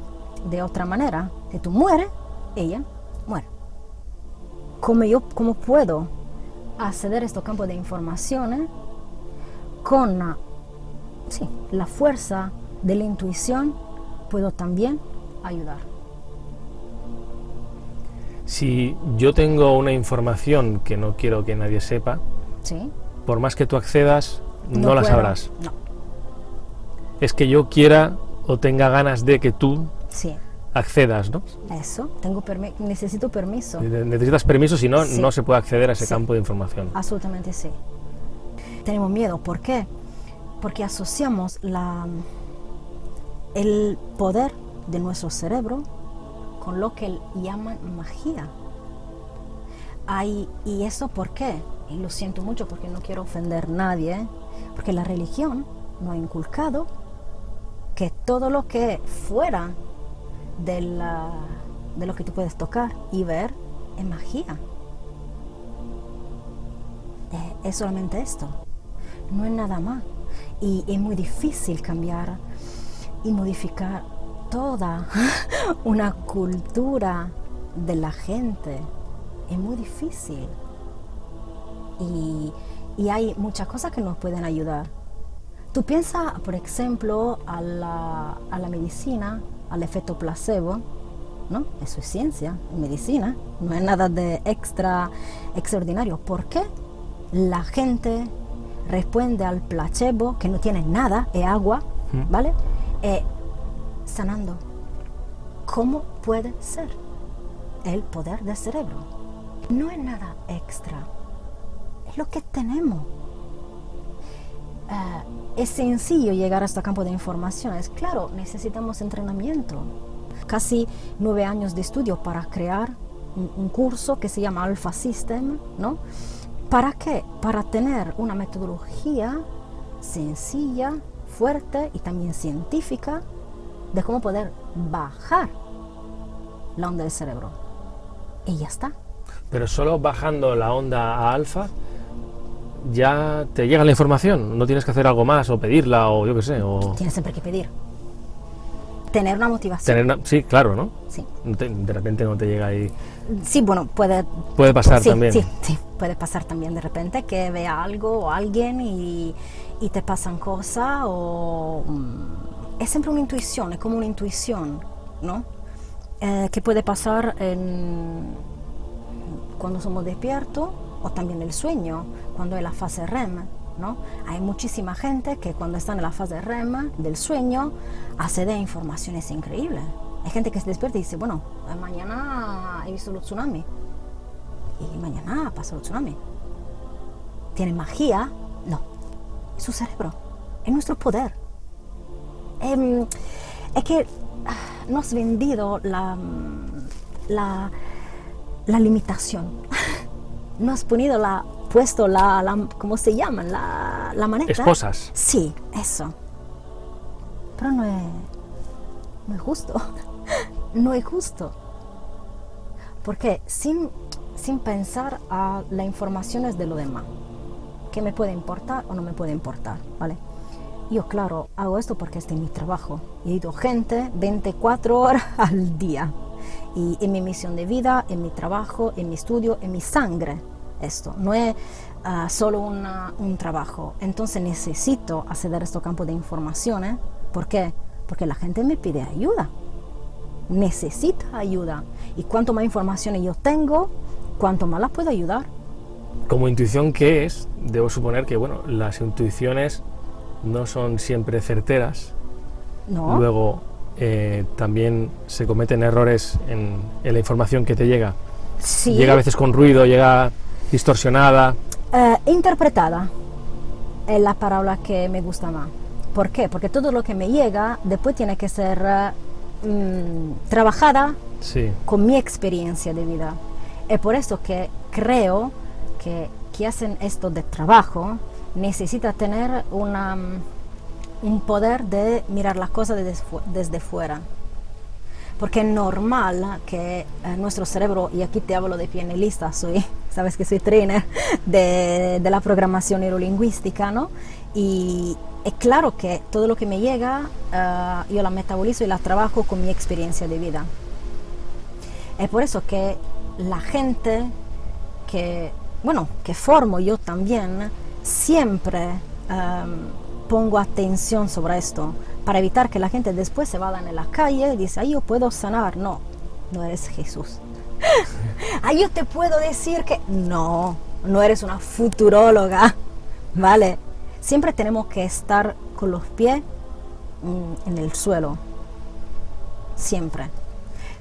de otra manera. Si tú mueres, ella muere. ¿Cómo yo cómo puedo acceder a estos campos de informaciones con sí, la fuerza de la intuición? Puedo también ayudar. Si yo tengo una información que no quiero que nadie sepa, ¿Sí? por más que tú accedas, no, la puedo. sabrás. No, Es que yo quiera o tenga ganas de que tú sí. accedas, ¿no? Eso, tengo permi- necesito permiso. Ne- Necesitas permiso, si no, Sí. no se puede acceder a ese Sí. campo de información. Absolutamente sí. Tenemos miedo, ¿por qué? Porque asociamos la, el poder de nuestro cerebro con lo que llaman magia. Hay, ¿Y eso por qué? Y lo siento mucho porque no quiero ofender a nadie, ¿eh? porque la religión nos ha inculcado que todo lo que fuera de, la- de lo que tú puedes tocar y ver es magia. Eh, es solamente esto, no es nada más. Y es muy difícil cambiar y modificar toda una cultura de la gente. Es muy difícil. Y, y hay muchas cosas que nos pueden ayudar. Tú piensas, por ejemplo, a la, a la medicina, al efecto placebo, ¿no? Eso es ciencia, medicina, no es nada de extra extraordinario. ¿Por qué la gente responde al placebo, que no tiene nada, es agua, ¿vale? Eh, sanando. ¿Cómo puede ser? El poder del cerebro. No es nada extra, es lo que tenemos. Eh, es sencillo llegar a este campo de informaciones. Claro, necesitamos entrenamiento. Casi nueve años de estudio para crear un, un curso que se llama Alpha System, ¿no? ¿Para qué? Para tener una metodología sencilla, fuerte y también científica de cómo poder bajar la onda del cerebro. Y ya está. Pero solo bajando la onda a alfa ya te llega la información, no tienes que hacer algo más o pedirla o yo qué sé. O... Tienes siempre que pedir. Tener una motivación. Tener una... Sí, claro, ¿no? Sí. Te- de repente no te llega ahí. Sí, bueno, puede... Puede pasar sí, también. Sí, sí, puede pasar también de repente que vea algo o alguien y, y te pasan cosas o... mm, Es siempre una intuición, es como una intuición, ¿no? Eh, que puede pasar en, cuando somos despiertos o también el sueño, cuando es la fase REM, ¿no? Hay muchísima gente que cuando están en la fase REM del sueño accede a informaciones increíbles. Hay gente que se despierta y dice, bueno, eh, mañana he visto el tsunami y mañana pasa el tsunami. ¿Tiene magia? No, es su cerebro, es nuestro poder. Em, es que ah, no has vendido la, la limitación. no has ponido la, puesto la, la- ¿cómo se llama? La, la maneta. Esposas. Sí, eso. Pero no es, no es justo. no es justo. Porque sin, sin pensar a las informaciones de lo demás, que me puede importar o no me puede importar, ¿vale? Yo, claro, hago esto porque este es mi trabajo. He ido gente 24 horas al día. Y en mi misión de vida, en mi trabajo, en mi estudio, en mi sangre, esto. No es ah, solo una- un trabajo. Entonces necesito acceder a estos campos de informaciones. ¿Por qué? Porque la gente me pide ayuda. Necesita ayuda. Y cuanto más informaciones yo tengo, cuanto más las puedo ayudar. Como intuición, ¿qué es? Debo suponer que, bueno, las intuiciones no son siempre certeras. ¿No? Luego, eh, también se cometen errores en, en la información que te llega. sí. Llega a veces con ruido, llega distorsionada. Eh, interpretada es la palabra que me gusta más. ¿Por qué? Porque todo lo que me llega después tiene que ser mm, trabajada Sí. con mi experiencia de vida. Es por eso que creo que que hacen esto de trabajo necesita tener una, mm, un poder de mirar las cosas desde, fu- desde fuera. Porque es normal que eh, nuestro cerebro, y aquí te hablo de pianista, soy, sabes que soy trainer de, de la programación neurolingüística, ¿no? Y es claro que todo lo que me llega, eh, yo la metabolizo y la trabajo con mi experiencia de vida. Es por eso que la gente que, bueno, que formo yo también, siempre em, pongo atención sobre esto, para evitar que la gente después se vaya en la calle y dice, ay, yo puedo sanar. No, no eres Jesús. ay, yo te puedo decir que no, no eres una futuróloga, ¿vale? Siempre tenemos que estar con los pies mm, en el suelo, siempre.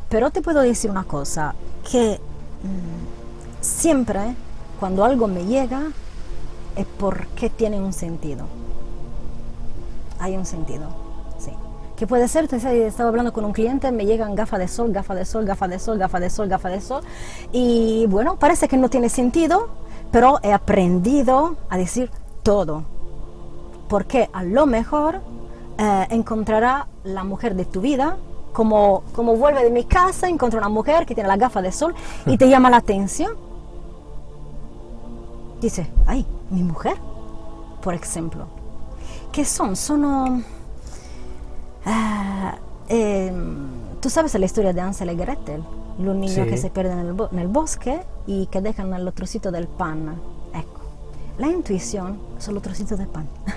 Pero te puedo decir una cosa, que mm, siempre cuando algo me llega es porque tiene un sentido. Hay un sentido. Que puede ser, estaba hablando con un cliente, me llegan gafas de sol, gafas de sol, gafas de sol, gafas de sol, gafas de sol. Y bueno, parece que no tiene sentido, pero he aprendido a decir todo. Porque a lo mejor eh, encontrará la mujer de tu vida, como, como vuelve de mi casa, encuentra una mujer que tiene la gafa de sol y te llama la atención. Dice, ay, mi mujer, por ejemplo. ¿Qué son? Son... ah, em, Tú sabes la historia de Hansel y Gretel, los niños Sí. que se pierden en el, bo- bosque y que dejan el trocito del pan. Ecco, la intuición son los trocitos del pan.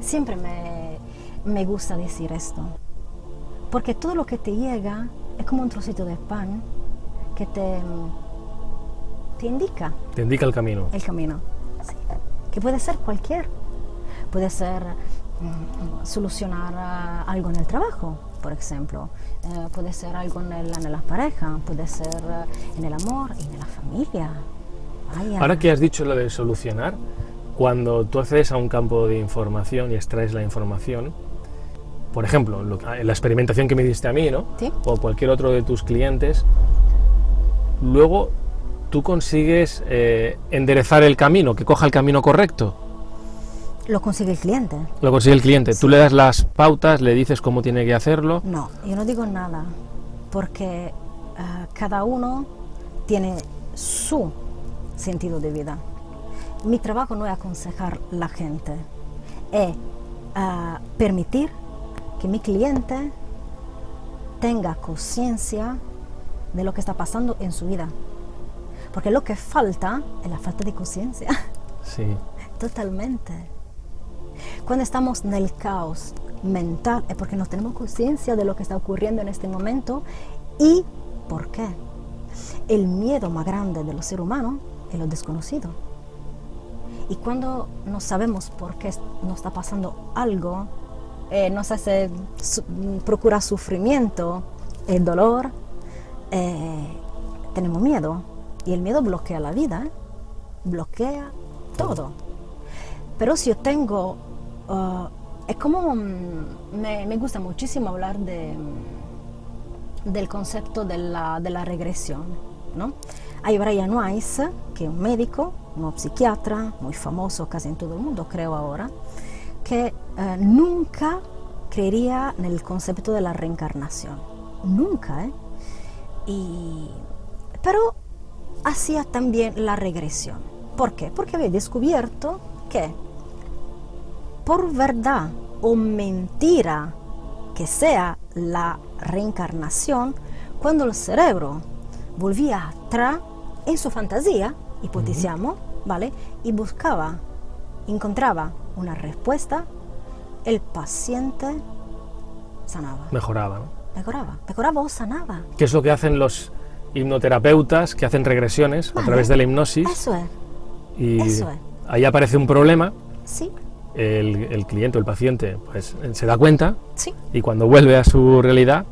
Siempre me, me gusta decir esto, porque todo lo que te llega es como un trocito de pan que te, te indica Te indica el camino. el camino. que puede ser cualquier. Puede ser solucionar ah, algo en el trabajo, por ejemplo. Eh, puede ser algo en, el- en la pareja, puede ser eh, en el amor y en la familia. Vaya. Ahora que has dicho lo de solucionar, cuando tú accedes a un campo de información y extraes la información, por ejemplo, lo la experimentación que me diste a mí, ¿no? Sí. O cualquier otro de tus clientes, luego tú consigues eh, enderezar el camino, que coja el camino correcto. Lo consigue el cliente. Lo consigue el cliente. Tú le das las pautas, le dices cómo tiene que hacerlo. No, yo no digo nada, porque ah, cada uno tiene su sentido de vida. Mi trabajo no es aconsejar la gente, es ah, permitir que mi cliente tenga conciencia de lo que está pasando en su vida. Porque lo que falta es la falta de conciencia. Sí. Totalmente. Cuando estamos en el caos mental es porque no tenemos conciencia de lo que está ocurriendo en este momento y por qué. El miedo más grande de los seres humanos es lo desconocido. Y cuando no sabemos por qué nos está pasando algo, eh, nos hace, su- procura sufrimiento, el dolor, eh, tenemos miedo. Y el miedo bloquea la vida, bloquea todo. Pero si yo tengo, ah, es como, mm, me, me gusta muchísimo hablar de, mm, del concepto de la, de la regresión, ¿no? Hay Brian Weiss, que es un médico, un psiquiatra, muy famoso casi en todo el mundo, creo ahora, que eh, nunca creería en el concepto de la reencarnación. Nunca, ¿eh? Y, pero hacía también la regresión. ¿Por qué? Porque había descubierto que por verdad o mentira que sea la reencarnación, cuando el cerebro volvía atrás en su fantasía, hipotizamos, ¿vale? Y buscaba, encontraba una respuesta, el paciente sanaba, Mejoraba. ¿no? mejoraba, mejoraba o sanaba. ¿Qué es lo que hacen los hipnoterapeutas que hacen regresiones a Vale. través de la hipnosis? Eso es, y eso es. Ahí aparece un problema, sí, el, el cliente o el paciente pues se da cuenta sí. y cuando vuelve a su realidad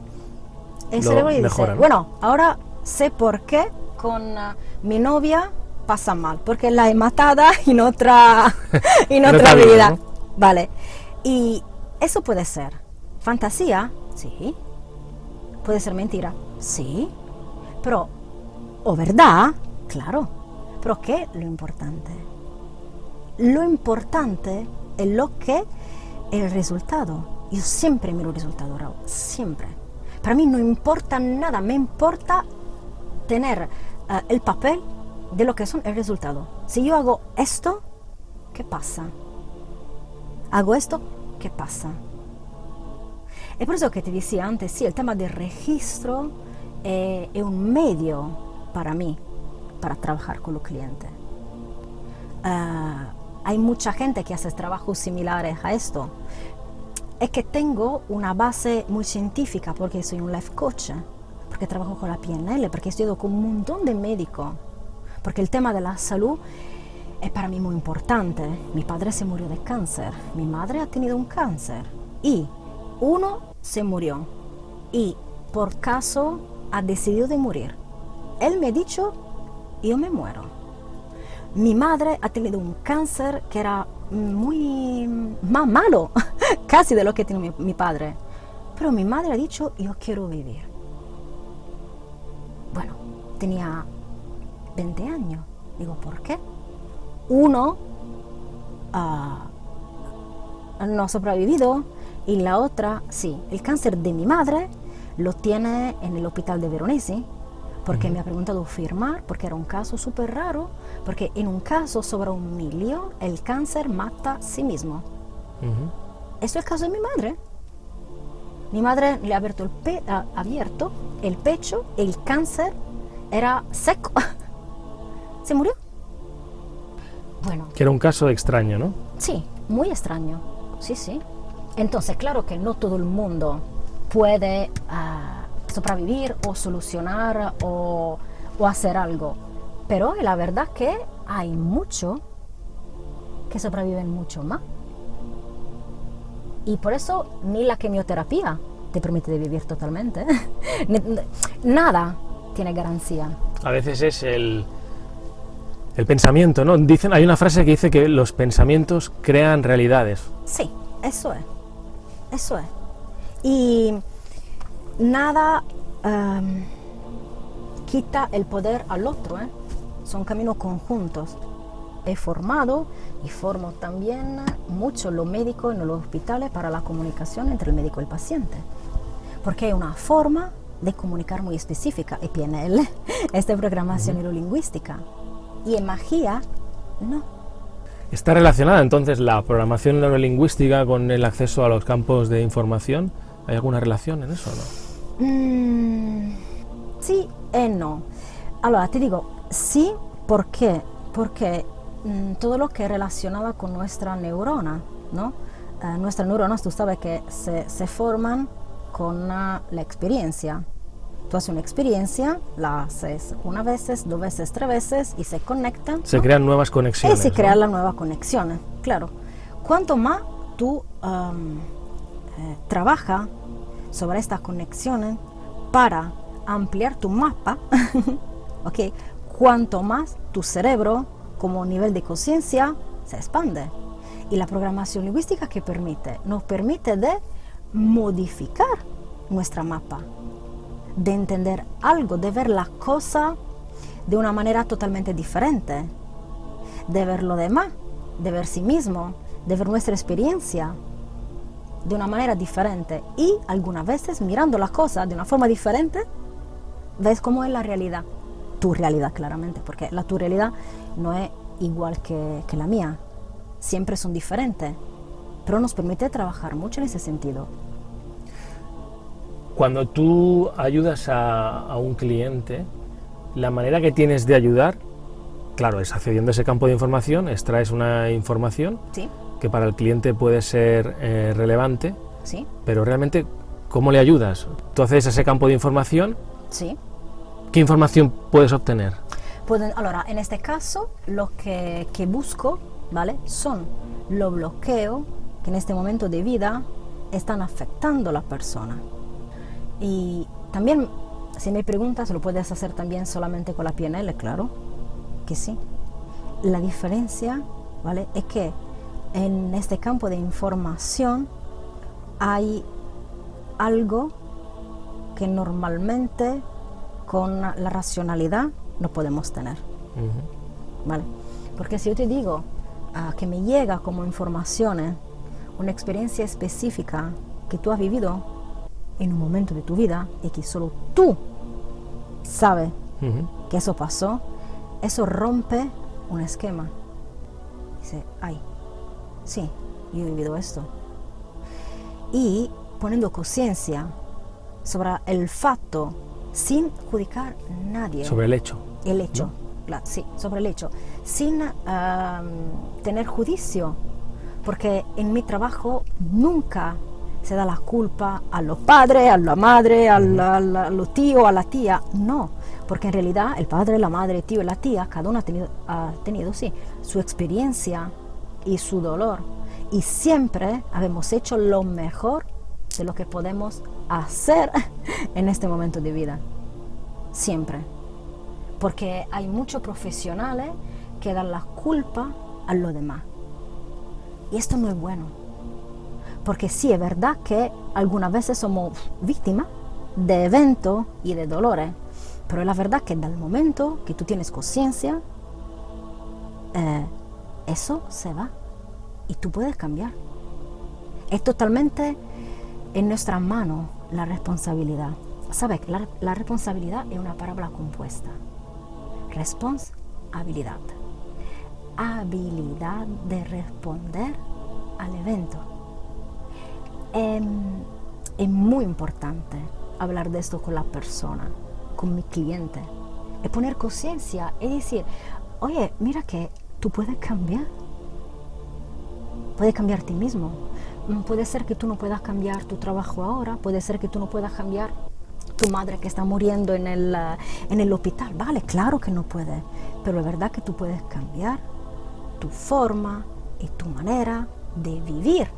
El lo cerebro dice, mejora, ¿no? bueno, ahora sé por qué con ah, mi novia pasa mal, porque la he matada en otra, en En otra otra vida, vida. ¿no? Vale, y eso puede ser fantasía, sí, puede ser mentira, sí, pero, o verdad, claro, pero ¿qué es lo importante? Lo importante es lo que el resultado. Yo siempre miro el resultado, Raúl, siempre. Para mí no importa nada, me importa tener eh, el papel de lo que son el resultado. Si yo hago esto, ¿qué pasa? Hago esto, ¿qué pasa? Es por eso que te decía antes, sí, el tema del registro eh, es un medio para mí, para trabajar con los clientes. Ah, hay mucha gente que hace trabajos similares a esto. Es que tengo una base muy científica porque soy un life coach, porque trabajo con la PNL, porque estudio con un montón de médicos, porque el tema de la salud es para mí muy importante. Mi padre se murió de cáncer, mi madre ha tenido un cáncer y uno se murió y por caso ha decidido de morir. Él me ha dicho, yo me muero. Mi madre ha tenido un cáncer que era muy más malo, casi de lo que tiene mi, mi padre. Pero mi madre ha dicho, yo quiero vivir. Bueno, tenía 20 años. Digo, ¿por qué? Uno ah, no ha sobrevivido y la otra, sí. El cáncer de mi madre lo tiene en el hospital de Veronesi porque me ha preguntado firmar, porque era un caso súper raro, porque en un caso sobre un millón el cáncer mata a sí mismo. Ujú. Esto es el caso de mi madre. Mi madre le ha abierto el, pe- ha abierto el pecho, el cáncer era seco. Se murió. Bueno, que era un caso extraño, ¿no? Sí, muy extraño. Sí, sí. Entonces, claro que no todo el mundo puede ah, sobrevivir o solucionar o, o hacer algo. Pero la verdad que hay mucho que sobreviven mucho más. Y por eso ni la quimioterapia te permite de vivir totalmente. Nada tiene garantía. A veces es el, el pensamiento, ¿no? Dicen, hay una frase que dice que los pensamientos crean realidades. Sí, eso es. Eso es. Y nada em, quita el poder al otro, ¿eh? Son caminos conjuntos. He formado y formo también mucho los médicos en los hospitales para la comunicación entre el médico y el paciente. Porque es una forma de comunicar muy específica, y PNL, esta programación neurolingüística. Y en magia, no. ¿Está relacionada entonces la programación neurolingüística con el acceso a los campos de información? ¿Hay alguna relación en eso o no? Mm, sí y no. Ahora, te digo, sí, ¿por qué? Porque mm, todo lo que es relacionado con nuestra neurona, ¿no? Eh, nuestras neuronas, tú sabes que se, se forman con la experiencia. Tú haces una experiencia, la haces una vez, dos veces, tres veces y se conectan. Se crean nuevas conexiones. Y se crean las nuevas conexiones, claro. Cuanto más tú eh, trabajas sobre estas conexiones para ampliar tu mapa, ¿ok? Cuanto más tu cerebro como nivel de conciencia se expande. Y la programación lingüística que permite, nos permite de modificar nuestra mapa, de entender algo, de ver la cosa de una manera totalmente diferente, de ver lo demás, de ver sí mismo, de ver nuestra experiencia de una manera diferente y algunas veces mirando las cosas de una forma diferente, ves cómo es la realidad, tu realidad claramente, porque la tu realidad no es igual que, que la mía, siempre son diferentes, pero nos permite trabajar mucho en ese sentido. Cuando tú ayudas a, un cliente, la manera que tienes de ayudar, claro, es accediendo a ese campo de información, extraes una información que para el cliente puede ser eh, relevante, ¿Sí? pero realmente, ¿cómo le ayudas? Tú haces ese campo de información, ¿Sí? ¿Qué información puedes obtener? Pues, ahora, en este caso, lo que, que busco, ¿vale? Son los bloqueos que en este momento de vida están afectando a la persona. Y también, si me preguntas, lo puedes hacer también solamente con la PNL, claro que sí. La diferencia, ¿vale? Es que en este campo de información hay algo que normalmente con la racionalidad no podemos tener. ¿Vale? Porque si yo te digo ah, que me llega como información una experiencia específica que tú has vivido en un momento de tu vida y que solo tú sabes que eso pasó, eso rompe un esquema. Dice, ay, sí, yo he vivido esto. Y poniendo conciencia sobre el facto sin juzgar a nadie. Sobre el hecho. El hecho, sí, sobre el hecho. Sin tener juicio. Porque en mi trabajo nunca se da la culpa a los padres, a la madre, a, los tíos, a la tía. No, porque en realidad el padre, la madre, el tío y la tía, cada uno ha tenido, ha tenido sí, su experiencia y su dolor. Y siempre habemos hecho lo mejor de lo que podemos hacer en este momento de vida. Siempre. Porque hay muchos profesionales que dan la culpa a los demás. Y esto no es bueno porque sí, es verdad que algunas veces somos víctimas de eventos y de dolores, pero es la verdad que el momento que tú tienes conciencia, eh, eso se va y tú puedes cambiar. Es totalmente en nuestra mano la responsabilidad. ¿Sabes? La, la responsabilidad es una palabra compuesta. Responsabilidad. Habilidad de responder al evento Em, es muy importante hablar de esto con la persona, con mi cliente. Es poner conciencia, es decir, oye, mira que tú puedes cambiar. Puedes cambiar ti mismo. Puede ser que tú no puedas cambiar tu trabajo ahora, puede ser que tú no puedas cambiar tu madre que está muriendo en el, eh, en el hospital. Vale, claro que no puede, pero es verdad que tú puedes cambiar tu forma y tu manera de vivir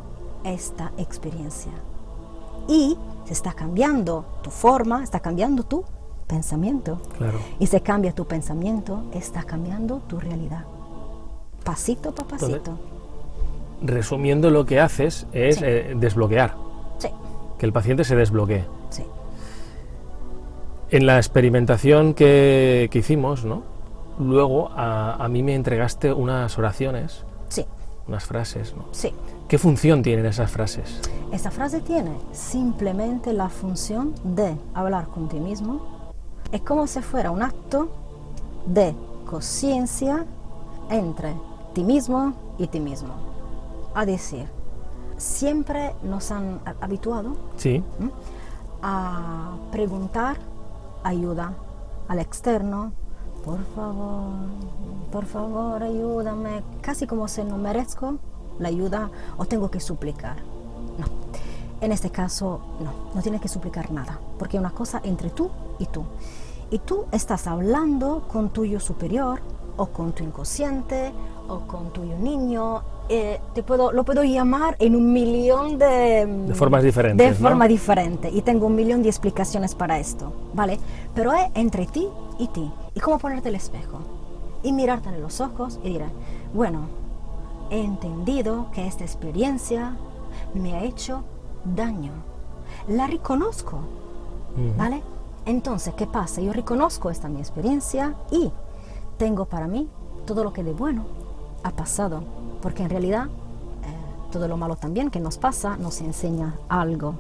esta experiencia. Y se está cambiando tu forma, está cambiando tu pensamiento. Claro. Y se cambia tu pensamiento, está cambiando tu realidad. Pasito a pasito. Resumiendo, lo que haces es Sí. eh, desbloquear, Sí, que el paciente se desbloquee. sí. En la experimentación que, que hicimos, ¿no? luego a, a mí me entregaste unas oraciones, Sí, unas frases. ¿no? sí. ¿Qué función tienen esas frases? Esta frase tiene simplemente la función de hablar con ti mismo. Es como si fuera un acto de conciencia entre ti mismo y ti mismo. A decir, siempre nos han ha- habituado Sí, ¿m? a preguntar ayuda al externo. Por favor, por favor, ayúdame. Casi como si no merezco la ayuda o tengo que suplicar. No. En este caso, no, no tienes que suplicar nada, porque es una cosa entre tú y tú. Y tú estás hablando con tu yo superior o con tu inconsciente o con tu yo niño. eh, te puedo, lo puedo llamar en un millón de, De formas diferentes, De ¿no? forma diferente. Y tengo un millón de explicaciones para esto, ¿vale? Pero es entre ti y ti. Y cómo ponerte el espejo y mirarte en los ojos y diré, bueno, he entendido que esta experiencia me ha hecho daño. La reconozco, Ujú. ¿vale? Entonces, ¿qué pasa? Yo reconozco esta mi experiencia y tengo para mí todo lo que de bueno ha pasado, porque en realidad eh, todo lo malo también que nos pasa nos enseña algo.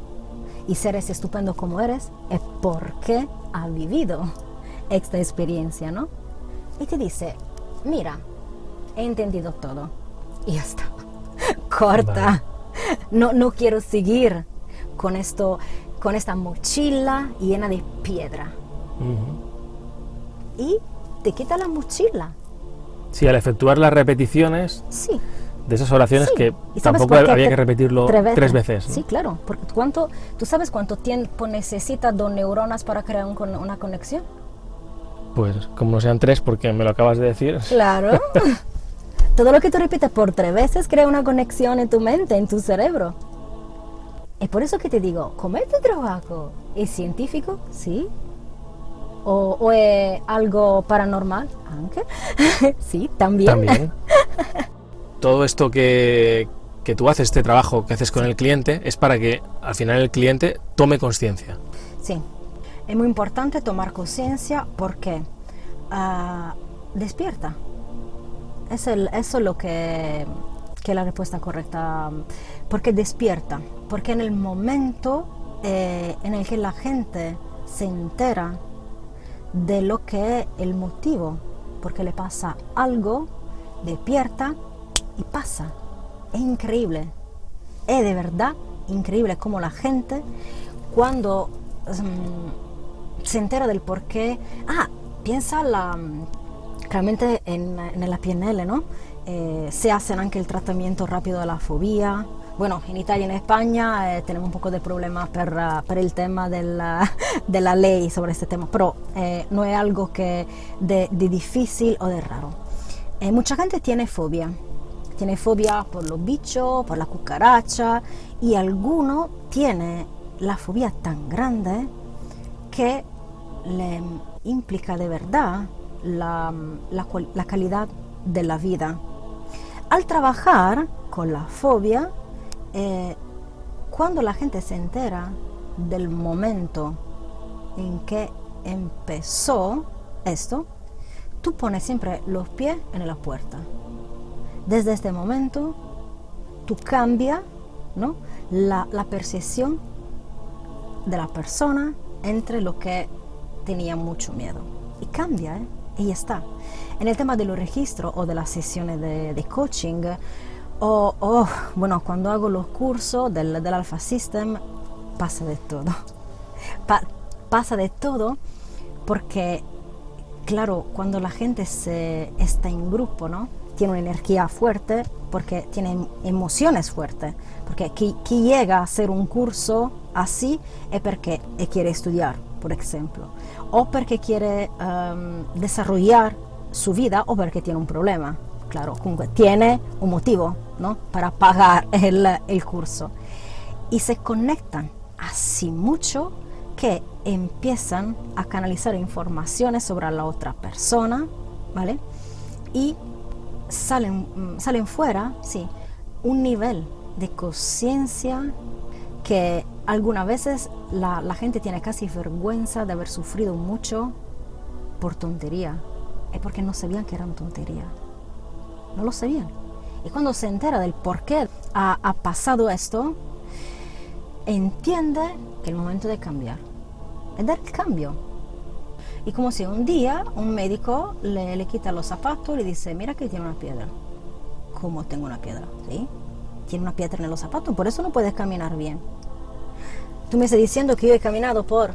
Y seres estupendo como eres es porque ha vivido esta experiencia, ¿no? Y te dice, mira, he entendido todo. Y ya está. Corta. No, no quiero seguir con esto, con esta mochila llena de piedra. Y te quita la mochila. Sí, al efectuar las repeticiones Sí. de esas oraciones Sí. que ¿Y sabes tampoco había que repetirlo tres veces. ¿no? Sí, claro. Porque cuánto, ¿Tú sabes cuánto tiempo necesita dos neuronas para crear un una conexión? Pues como no sean tres, porque me lo acabas de decir. Claro. Todo lo que tú repites por tres veces crea una conexión en tu mente, en tu cerebro. Es por eso que te digo, ¿cómo es tu trabajo? ¿Es científico? Sí. ¿O, o es algo paranormal? Aunque. sí, también. También. Todo esto que, que tú haces, este trabajo que haces con el cliente, es para que al final el cliente tome conciencia. Sí, es muy importante tomar conciencia porque ah, despierta. Es el- eso es lo que, que es la respuesta correcta. Porque despierta. Porque en el momento eh, en el que la gente se entera de lo que es el motivo, porque le pasa algo, despierta y pasa. Es increíble. Es de verdad increíble como la gente cuando mm, se entera del por qué. Ah, piensa la, mm, realmente en, en la PNL, ¿no? Eh, se hacen anche il trattamento rapido della fobia. Bueno, in Italia e in España eh, tenemos un poco de problemas per, uh, per il tema della, della ley sobre este tema, pero eh, no es algo que de, de difícil o de raro. Eh, mucha gente tiene fobia, tiene fobia por los bichos, por la cucaracha y alguno tiene la fobia tan grande que le implica de verdad la, la la calidad de la vida. Al trabajar con la fobia, eh, cuando la gente se entera del momento en que empezó esto, tú pones siempre los pies en la puerta. Desde este momento, tú cambias ¿no? la, la percepción de la persona entre lo que tenía mucho miedo. Y cambia, ¿eh? Y ya está. En el tema de los registros o de las sesiones de, de coaching, o, o, bueno, cuando hago los cursos del, del Alpha System, pasa de todo. Pa- pasa de todo porque, claro, cuando la gente se, está en grupo, ¿no? Tiene una energía fuerte porque tiene em- emociones fuertes. Porque quien llega a hacer un curso así es porque quiere estudiar, por ejemplo, o porque quiere em, desarrollar su vida o porque tiene un problema. Claro, comunque tiene un motivo ¿no? para pagar el, el curso. Y se conectan así mucho que empiezan a canalizar informaciones sobre la otra persona, ¿vale? Y salen, mm, salen fuera, sí, un nivel de conciencia que algunas veces la, la gente tiene casi vergüenza de haber sufrido mucho por tontería. Es porque no sabían que eran tontería. No lo sabían. Y cuando se entera del por qué ha, pasado esto, entiende que el momento de cambiar. Es dar el cambio. Y como si un día un médico le, le quita los zapatos y le dice, mira que tiene una piedra. ¿Cómo tengo una piedra? ¿Sí? Tiene una piedra en los zapatos, por eso no puedes caminar bien. Tú me estás diciendo que yo he caminado por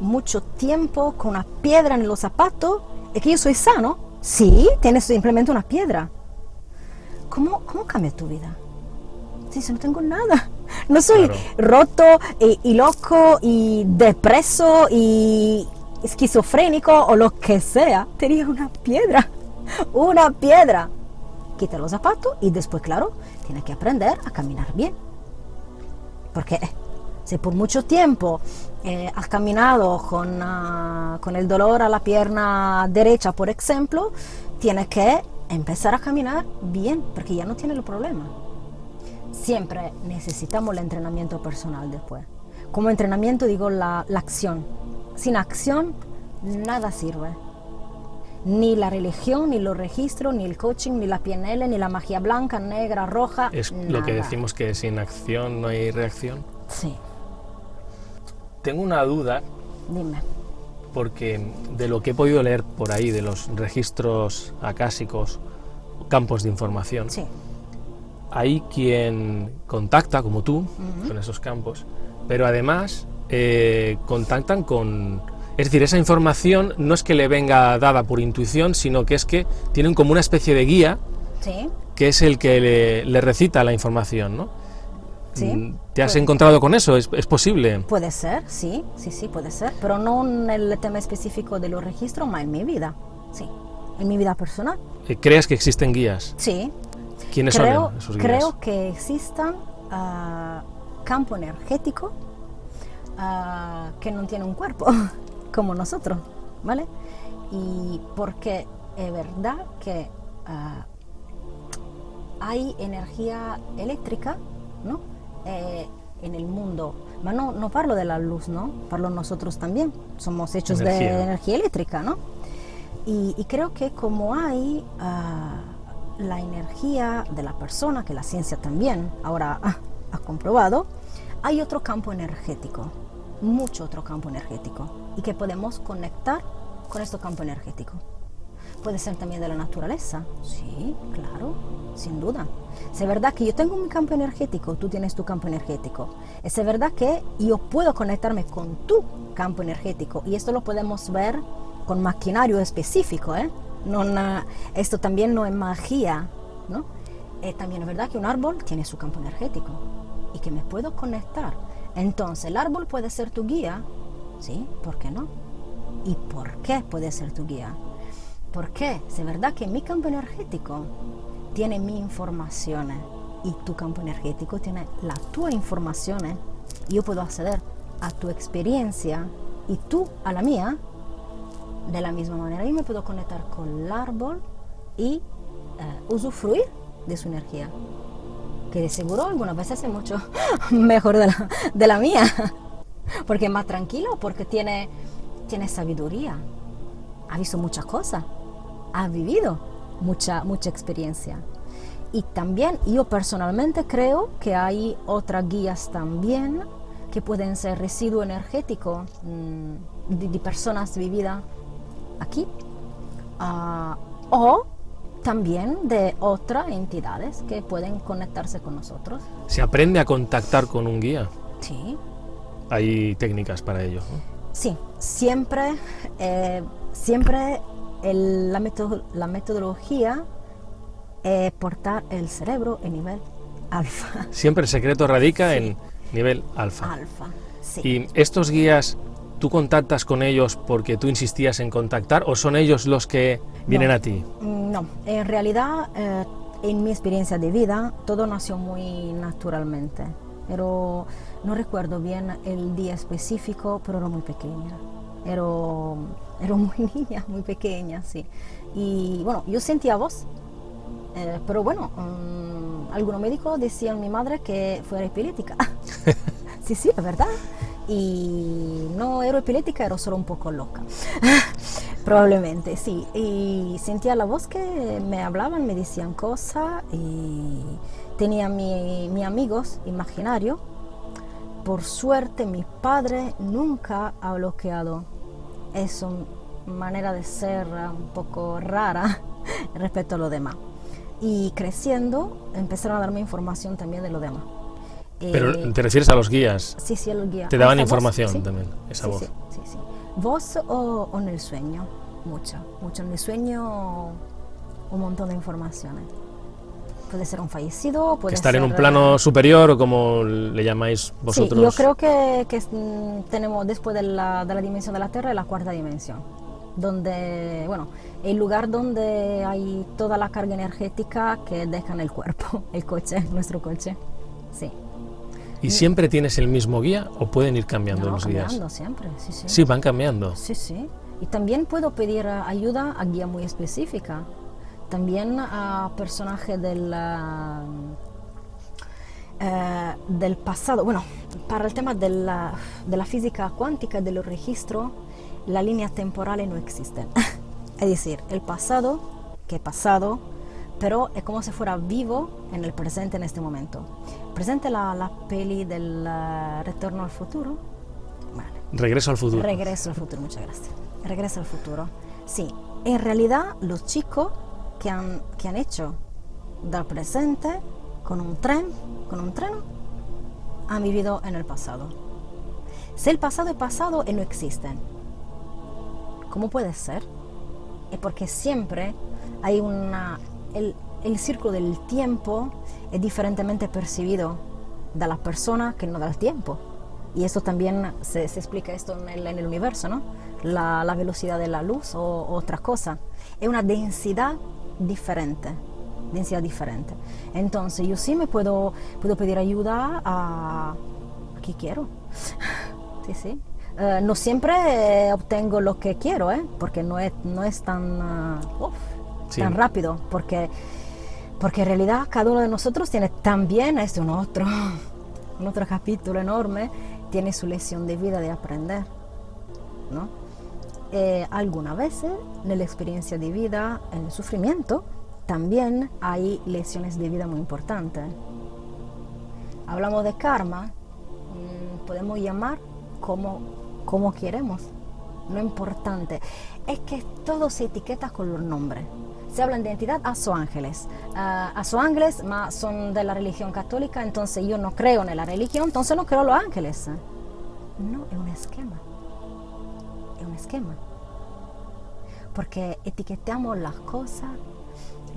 mucho tiempo con una piedra en los zapatos y que yo soy sano. Sí, tienes simplemente una piedra. ¿Cómo, cómo cambia tu vida? Sí, si no tengo nada. No soy Claro. roto y, y loco y depreso y esquizofrénico o lo que sea. Tenía una piedra. Una piedra. Quita los zapatos y después, claro, tiene que aprender a caminar bien. Porque eh, si por mucho tiempo eh, has caminado con, ah, con el dolor a la pierna derecha, por ejemplo, tienes que empezar a caminar bien, porque ya no tienes el problema. Siempre necesitamos el entrenamiento personal después. Como entrenamiento digo la, la acción. Sin acción, nada sirve. Ni la religión, ni los registros, ni el coaching, ni la PNL, ni la magia blanca, negra, roja. Es lo que nada. decimos que sin acción no hay reacción. Sí, Tengo una duda dime. porque de lo que he podido leer por ahí, de los registros acásicos, campos de información, Sí. hay quien contacta, como tú, con esos campos, pero además eh, contactan con... Es decir, esa información no es que le venga dada por intuición, sino que es que tienen como una especie de guía Sí, que es el que le, le recita la información, ¿no? Sí, Mm, ¿Te has puede- encontrado con eso? ¿Es, es posible? puede ser, sí, sí, sí, puede ser, pero no en el tema específico de los registros, más en mi vida, sí, en mi vida personal, Eh, ¿Crees que existen guías? sí. ¿Quiénes Creo, son esos guías? creo que existan ah, campo energético ah, que no tiene un cuerpo, como nosotros, ¿vale? Y porque es verdad que ah, hay energía eléctrica, ¿no? Eh, en el mundo. Pero no, no parlo de la luz, ¿no? Parlo nosotros también. Somos hechos Energía. de energía eléctrica, ¿no? Y, y creo que como hay ah, la energía de la persona, que la ciencia también ahora ah, ha comprobado, hay otro campo energético, mucho otro campo energético, y que podemos conectar con este campo energético. Puede ser también de la naturaleza. Sí, claro, sin duda. Es verdad que yo tengo mi campo energético, tú tienes tu campo energético. Es verdad que yo puedo conectarme con tu campo energético y esto lo podemos ver con maquinario específico. ¿eh? No esto también no es magia. ¿no? Eh, también es verdad que un árbol tiene su campo energético y que me puedo conectar. Entonces, el árbol puede ser tu guía. ¿Sí? ¿Por qué no? ¿Y por qué puede ser tu guía? Porque si es verdad que mi campo energético tiene mi información y tu campo energético tiene la tua información, yo puedo acceder a tu experiencia y tú a la mía de la misma manera. Yo me puedo conectar con el árbol y eh, usufruir de su energía, que de seguro algunas veces es mucho mejor de la, de la mía, porque es más tranquilo, porque tiene, tiene sabiduría, ha visto muchas cosas, ha vivido mucha, mucha experiencia. Y también yo personalmente creo que hay otras guías también que pueden ser residuo energético mm, de, de personas vividas aquí ah, o también de otras entidades que pueden conectarse con nosotros. Se aprende a contactar con un guía. Sí, Hay técnicas para ello. ¿no? Sí, siempre, eh, siempre el- la, meto- la metodología es portar el cerebro en nivel alfa. Siempre el secreto radica Sí. en nivel alfa. Alfa, sí. ¿Y estos guías, tú contactas con ellos porque tú insistías en contactar o son ellos los que vienen No. a ti? Mm, No, en realidad, eh, en mi experiencia de vida, todo nació muy naturalmente. Pero no recuerdo bien el día específico, pero era muy pequeña. Era, era muy niña, muy pequeña, sí. Y bueno, yo sentía voz, eh, pero bueno, um, algunos médicos decían mi madre que fuera epiléptica. sí, sí, es verdad. Y no era epiléptica, era solo un poco loca. Probablemente, sí. Y sentía la voz que me hablaban, me decían cosas y tenía mi, mi amigos imaginarios. Por suerte mi padre nunca ha bloqueado esa manera de ser un poco rara respecto a lo demás. Y creciendo empezaron a darme información también de lo demás. Pero eh, te refieres a los guías. Sí, sí, a los guías. Te daban información también, esa voz. Sí, sí, ¿Voz o, en el sueño? Mucho, mucho. En el sueño un montón de informaciones. Puede ser un fallecido, puede Estar en un plano superior o como le llamáis vosotros. Sí, yo creo que, que mm, tenemos después de la, de la dimensión de la Tierra la cuarta dimensión donde, bueno, el lugar donde hay toda la carga energética que deja en el cuerpo, el coche, nuestro coche. Sí. ¿Y siempre tienes el mismo guía o pueden ir cambiando no, los cambiando siempre, sí, sí. Sí, van cambiando. Sí, sí. Y también puedo pedir ayuda a guía muy específica. También a personajes del, eh, del pasado. Bueno, para el tema de la, de la física cuántica, de los registros, las líneas temporales no existen. es decir, el pasado, que es pasado, pero es como si fuera vivo en el presente en este momento. Presente la, la peli del uh, Retorno al Futuro. Regreso al futuro. Regreso al futuro, muchas gracias. Regreso al futuro. Sí, en realidad los chicos que han, que han hecho del presente con un tren, con un tren, han vivido en el pasado. Si el pasado es pasado, y no existen. ¿Cómo puede ser? Es porque siempre hay una el, el círculo del tiempo es diferentemente percibido de las personas que no del tiempo. Y eso también se, se explica esto en el, en el universo, ¿no? La, la, velocidad de la luz o, otras cosas. Es una densidad diferente. Densidad diferente. Entonces, yo sí me puedo, puedo pedir ayuda a, a quien quiero. sí, sí. Uh, no siempre obtengo lo que quiero, ¿eh? porque no es, no es tan... Uh, tan rápido, porque, porque en realidad cada uno de nosotros tiene también, este un otro, un otro capítulo enorme, tiene su lección de vida de aprender, ¿no? Eh, algunas veces en la experiencia de vida, en el sufrimiento, también hay lecciones de vida muy importantes. Hablamos de karma, mmm, podemos llamar como, como queremos, no importante. Es que todo se etiqueta con los nombres se habla de identidad a su ángeles. Uh, a su ángeles son de la religión católica, entonces yo no creo en la religión, entonces no creo en los ángeles. No, es un esquema. Esquema. Porque etiquetamos las cosas,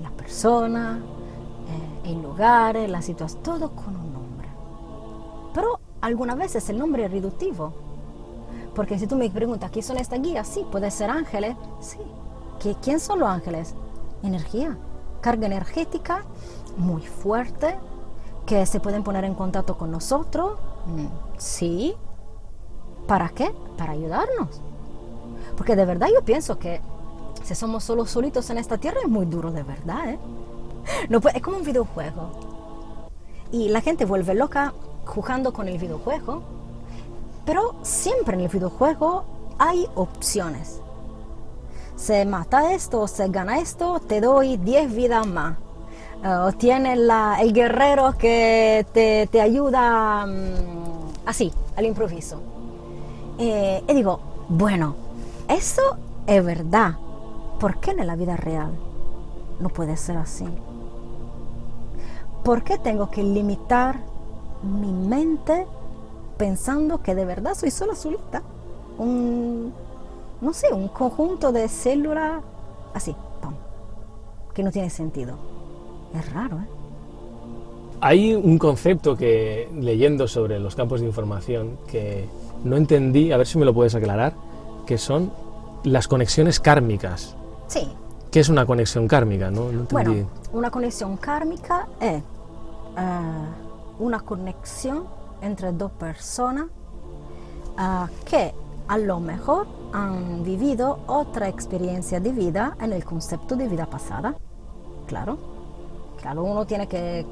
las personas, eh, el lugar, la situación, todo con un nombre. Pero algunas veces el nombre es reductivo. Porque si tú me preguntas, ¿quién son estas guías? Sí, puede ser ángeles. Sí. ¿Quién son los ángeles? energía, carga energética muy fuerte que se pueden poner en contacto con nosotros. Mm, sí. ¿Para qué? Para ayudarnos. Porque de verdad yo pienso que si somos solo solitos en esta tierra es muy duro de verdad. ¿eh? No, es como un videojuego. Y la gente vuelve loca jugando con el videojuego. Pero siempre en el videojuego hay opciones se mata esto, se gana esto, te doy 10 vidas más. Uh, tiene la, el guerrero que te, te ayuda um, así, al improviso. Eh, y digo, bueno, eso es verdad. ¿Por qué en la vida real no puede ser así? ¿Por qué tengo que limitar mi mente pensando que de verdad soy solo solita? Un, no sé, un conjunto de células así, que no tiene sentido. Es raro, ¿eh? Hay un concepto que, leyendo sobre los campos de información, que no entendí, a ver si me lo puedes aclarar, que son las conexiones kármicas. Sí. ¿Qué es una conexión kármica? No, no Bueno, una conexión kármica es eh, una conexión entre dos personas ah, que a lo mejor han vivido otra experiencia de vida en el concepto de vida pasada. Claro, claro, uno tiene que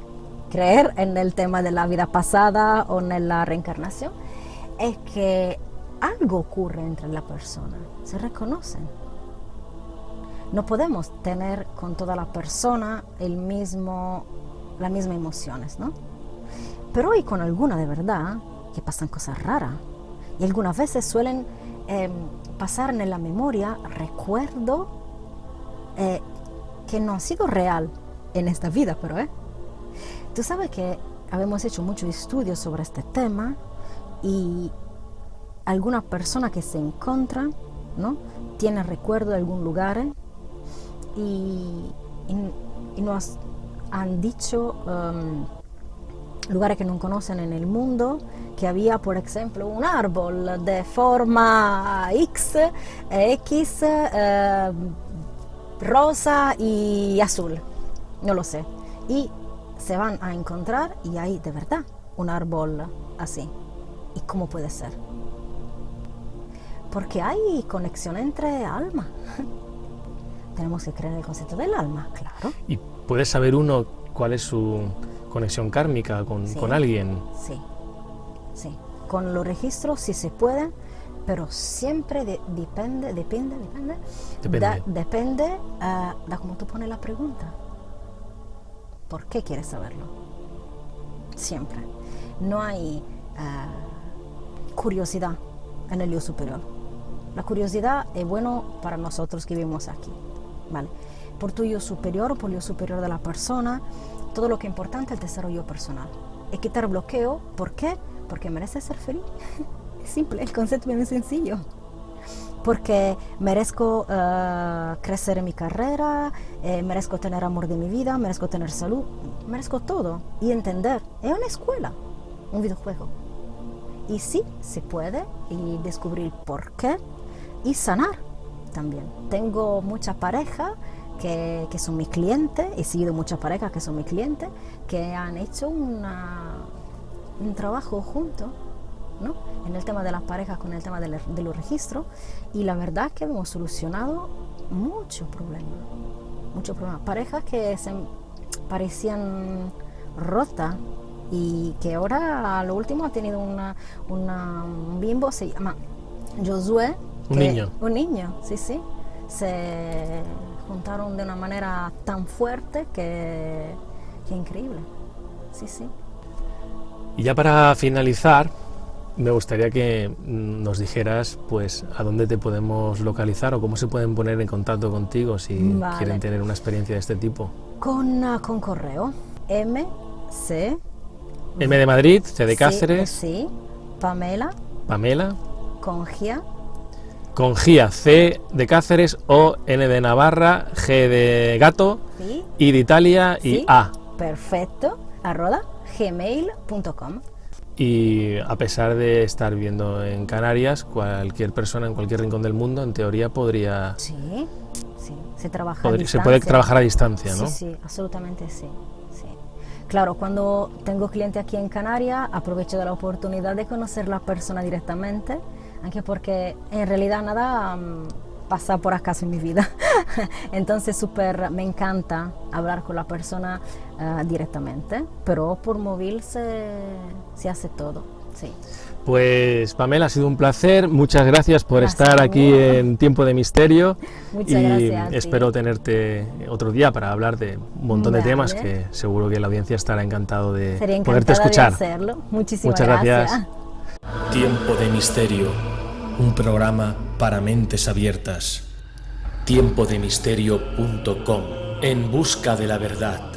creer en el tema de la vida pasada o en la reencarnación. Es que algo ocurre entre la persona, se reconocen. No podemos tener con toda la persona el mismo, las mismas emociones, ¿no? Pero hay con alguna de verdad que pasan cosas raras. Y algunas veces suelen eh, pasar en la memoria recuerdo eh, que no han sido real en esta vida, pero ¿eh? Tú sabes que habíamos hecho muchos estudios sobre este tema y algunas personas que se encuentran, ¿no? Tienen recuerdo de algún lugar ¿eh? y, y- y nos han dicho um, lugares que no conocen en el mundo, que había, por ejemplo, un árbol de forma X, X, eh, rosa y azul, no lo sé. Y se van a encontrar y hay de verdad un árbol así. ¿Y cómo puede ser? Porque hay conexión entre almas. Tenemos que creer en el concepto del alma, claro. ¿Y puede saber uno cuál es su conexión kármica con, Sí. con alguien? Sí, sí. Con los registros sí se puede, pero siempre de- depende, depende, depende. Depende. Da- depende ah, de cómo tú pones la pregunta. ¿Por qué quieres saberlo? Siempre. No hay ah, curiosidad en el yo superior. La curiosidad es bueno para nosotros que vivimos aquí. ¿vale? Por tu yo superior, por el yo superior de la persona, todo lo que es importante es el desarrollo personal. Y quitar bloqueo, ¿por qué? Porque mereces ser feliz. es simple, el concepto es muy sencillo. Porque merezco eh, crecer en mi carrera, eh, merezco tener amor de mi vida, merezco tener salud, merezco todo. Y entender, es una escuela, un videojuego. Y sí, se puede y descubrir por qué y sanar también. Tengo muchas parejas que, que son mis clientes, he seguido muchas parejas que son mis clientes, que han hecho una, un trabajo juntos ¿no? en el tema de las parejas con el tema del- de los registros y la verdad es que hemos solucionado muchos problemas, muchos problemas. Parejas que se parecían rotas y que ahora a lo último ha tenido una, una- un bimbo, se llama Josué. Un niño. Un niño, sí, sí. Se juntaron de una manera tan fuerte que, que increíble. Sí, sí. Y ya para finalizar, me gustaría que nos dijeras pues a dónde te podemos localizar o cómo se pueden poner en contacto contigo si Vale. quieren tener una experiencia de este tipo. Con, ah, con correo. M, C. M de Madrid, C de sí, Cáceres, Sí, Pamela, Pamela, con Gia, con Gia, C de Cáceres, O, N de Navarra, G de Gato, sí, I de Italia y Sí. A. perfecto, arroba gmail.com. Y a pesar de estar viviendo en Canarias, cualquier persona en cualquier rincón del mundo, en teoría, podría, Sí, sí, se trabaja a se puede trabajar a distancia, ¿no? Sí, sí, absolutamente sí, sí. Claro, cuando tengo cliente aquí en Canarias, aprovecho de la oportunidad de conocer la persona directamente, aunque porque en realidad nada mm, pasa por acaso en mi vida. Entonces, súper, me encanta hablar con la persona ah, directamente, pero por móvil se, se hace todo, sí. Pues Pamela, ha sido un placer. Muchas gracias por Gracias estar aquí en Tiempo de Misterio. Muchas y gracias espero tenerte otro día para hablar de un montón de Vale. temas que seguro que la audiencia estará encantado de poderte escuchar. de hacerlo. Muchísimas Muchas gracias. gracias. Tiempo de Misterio, un programa para mentes abiertas. Tiempodemisterio.com, en busca de la verdad.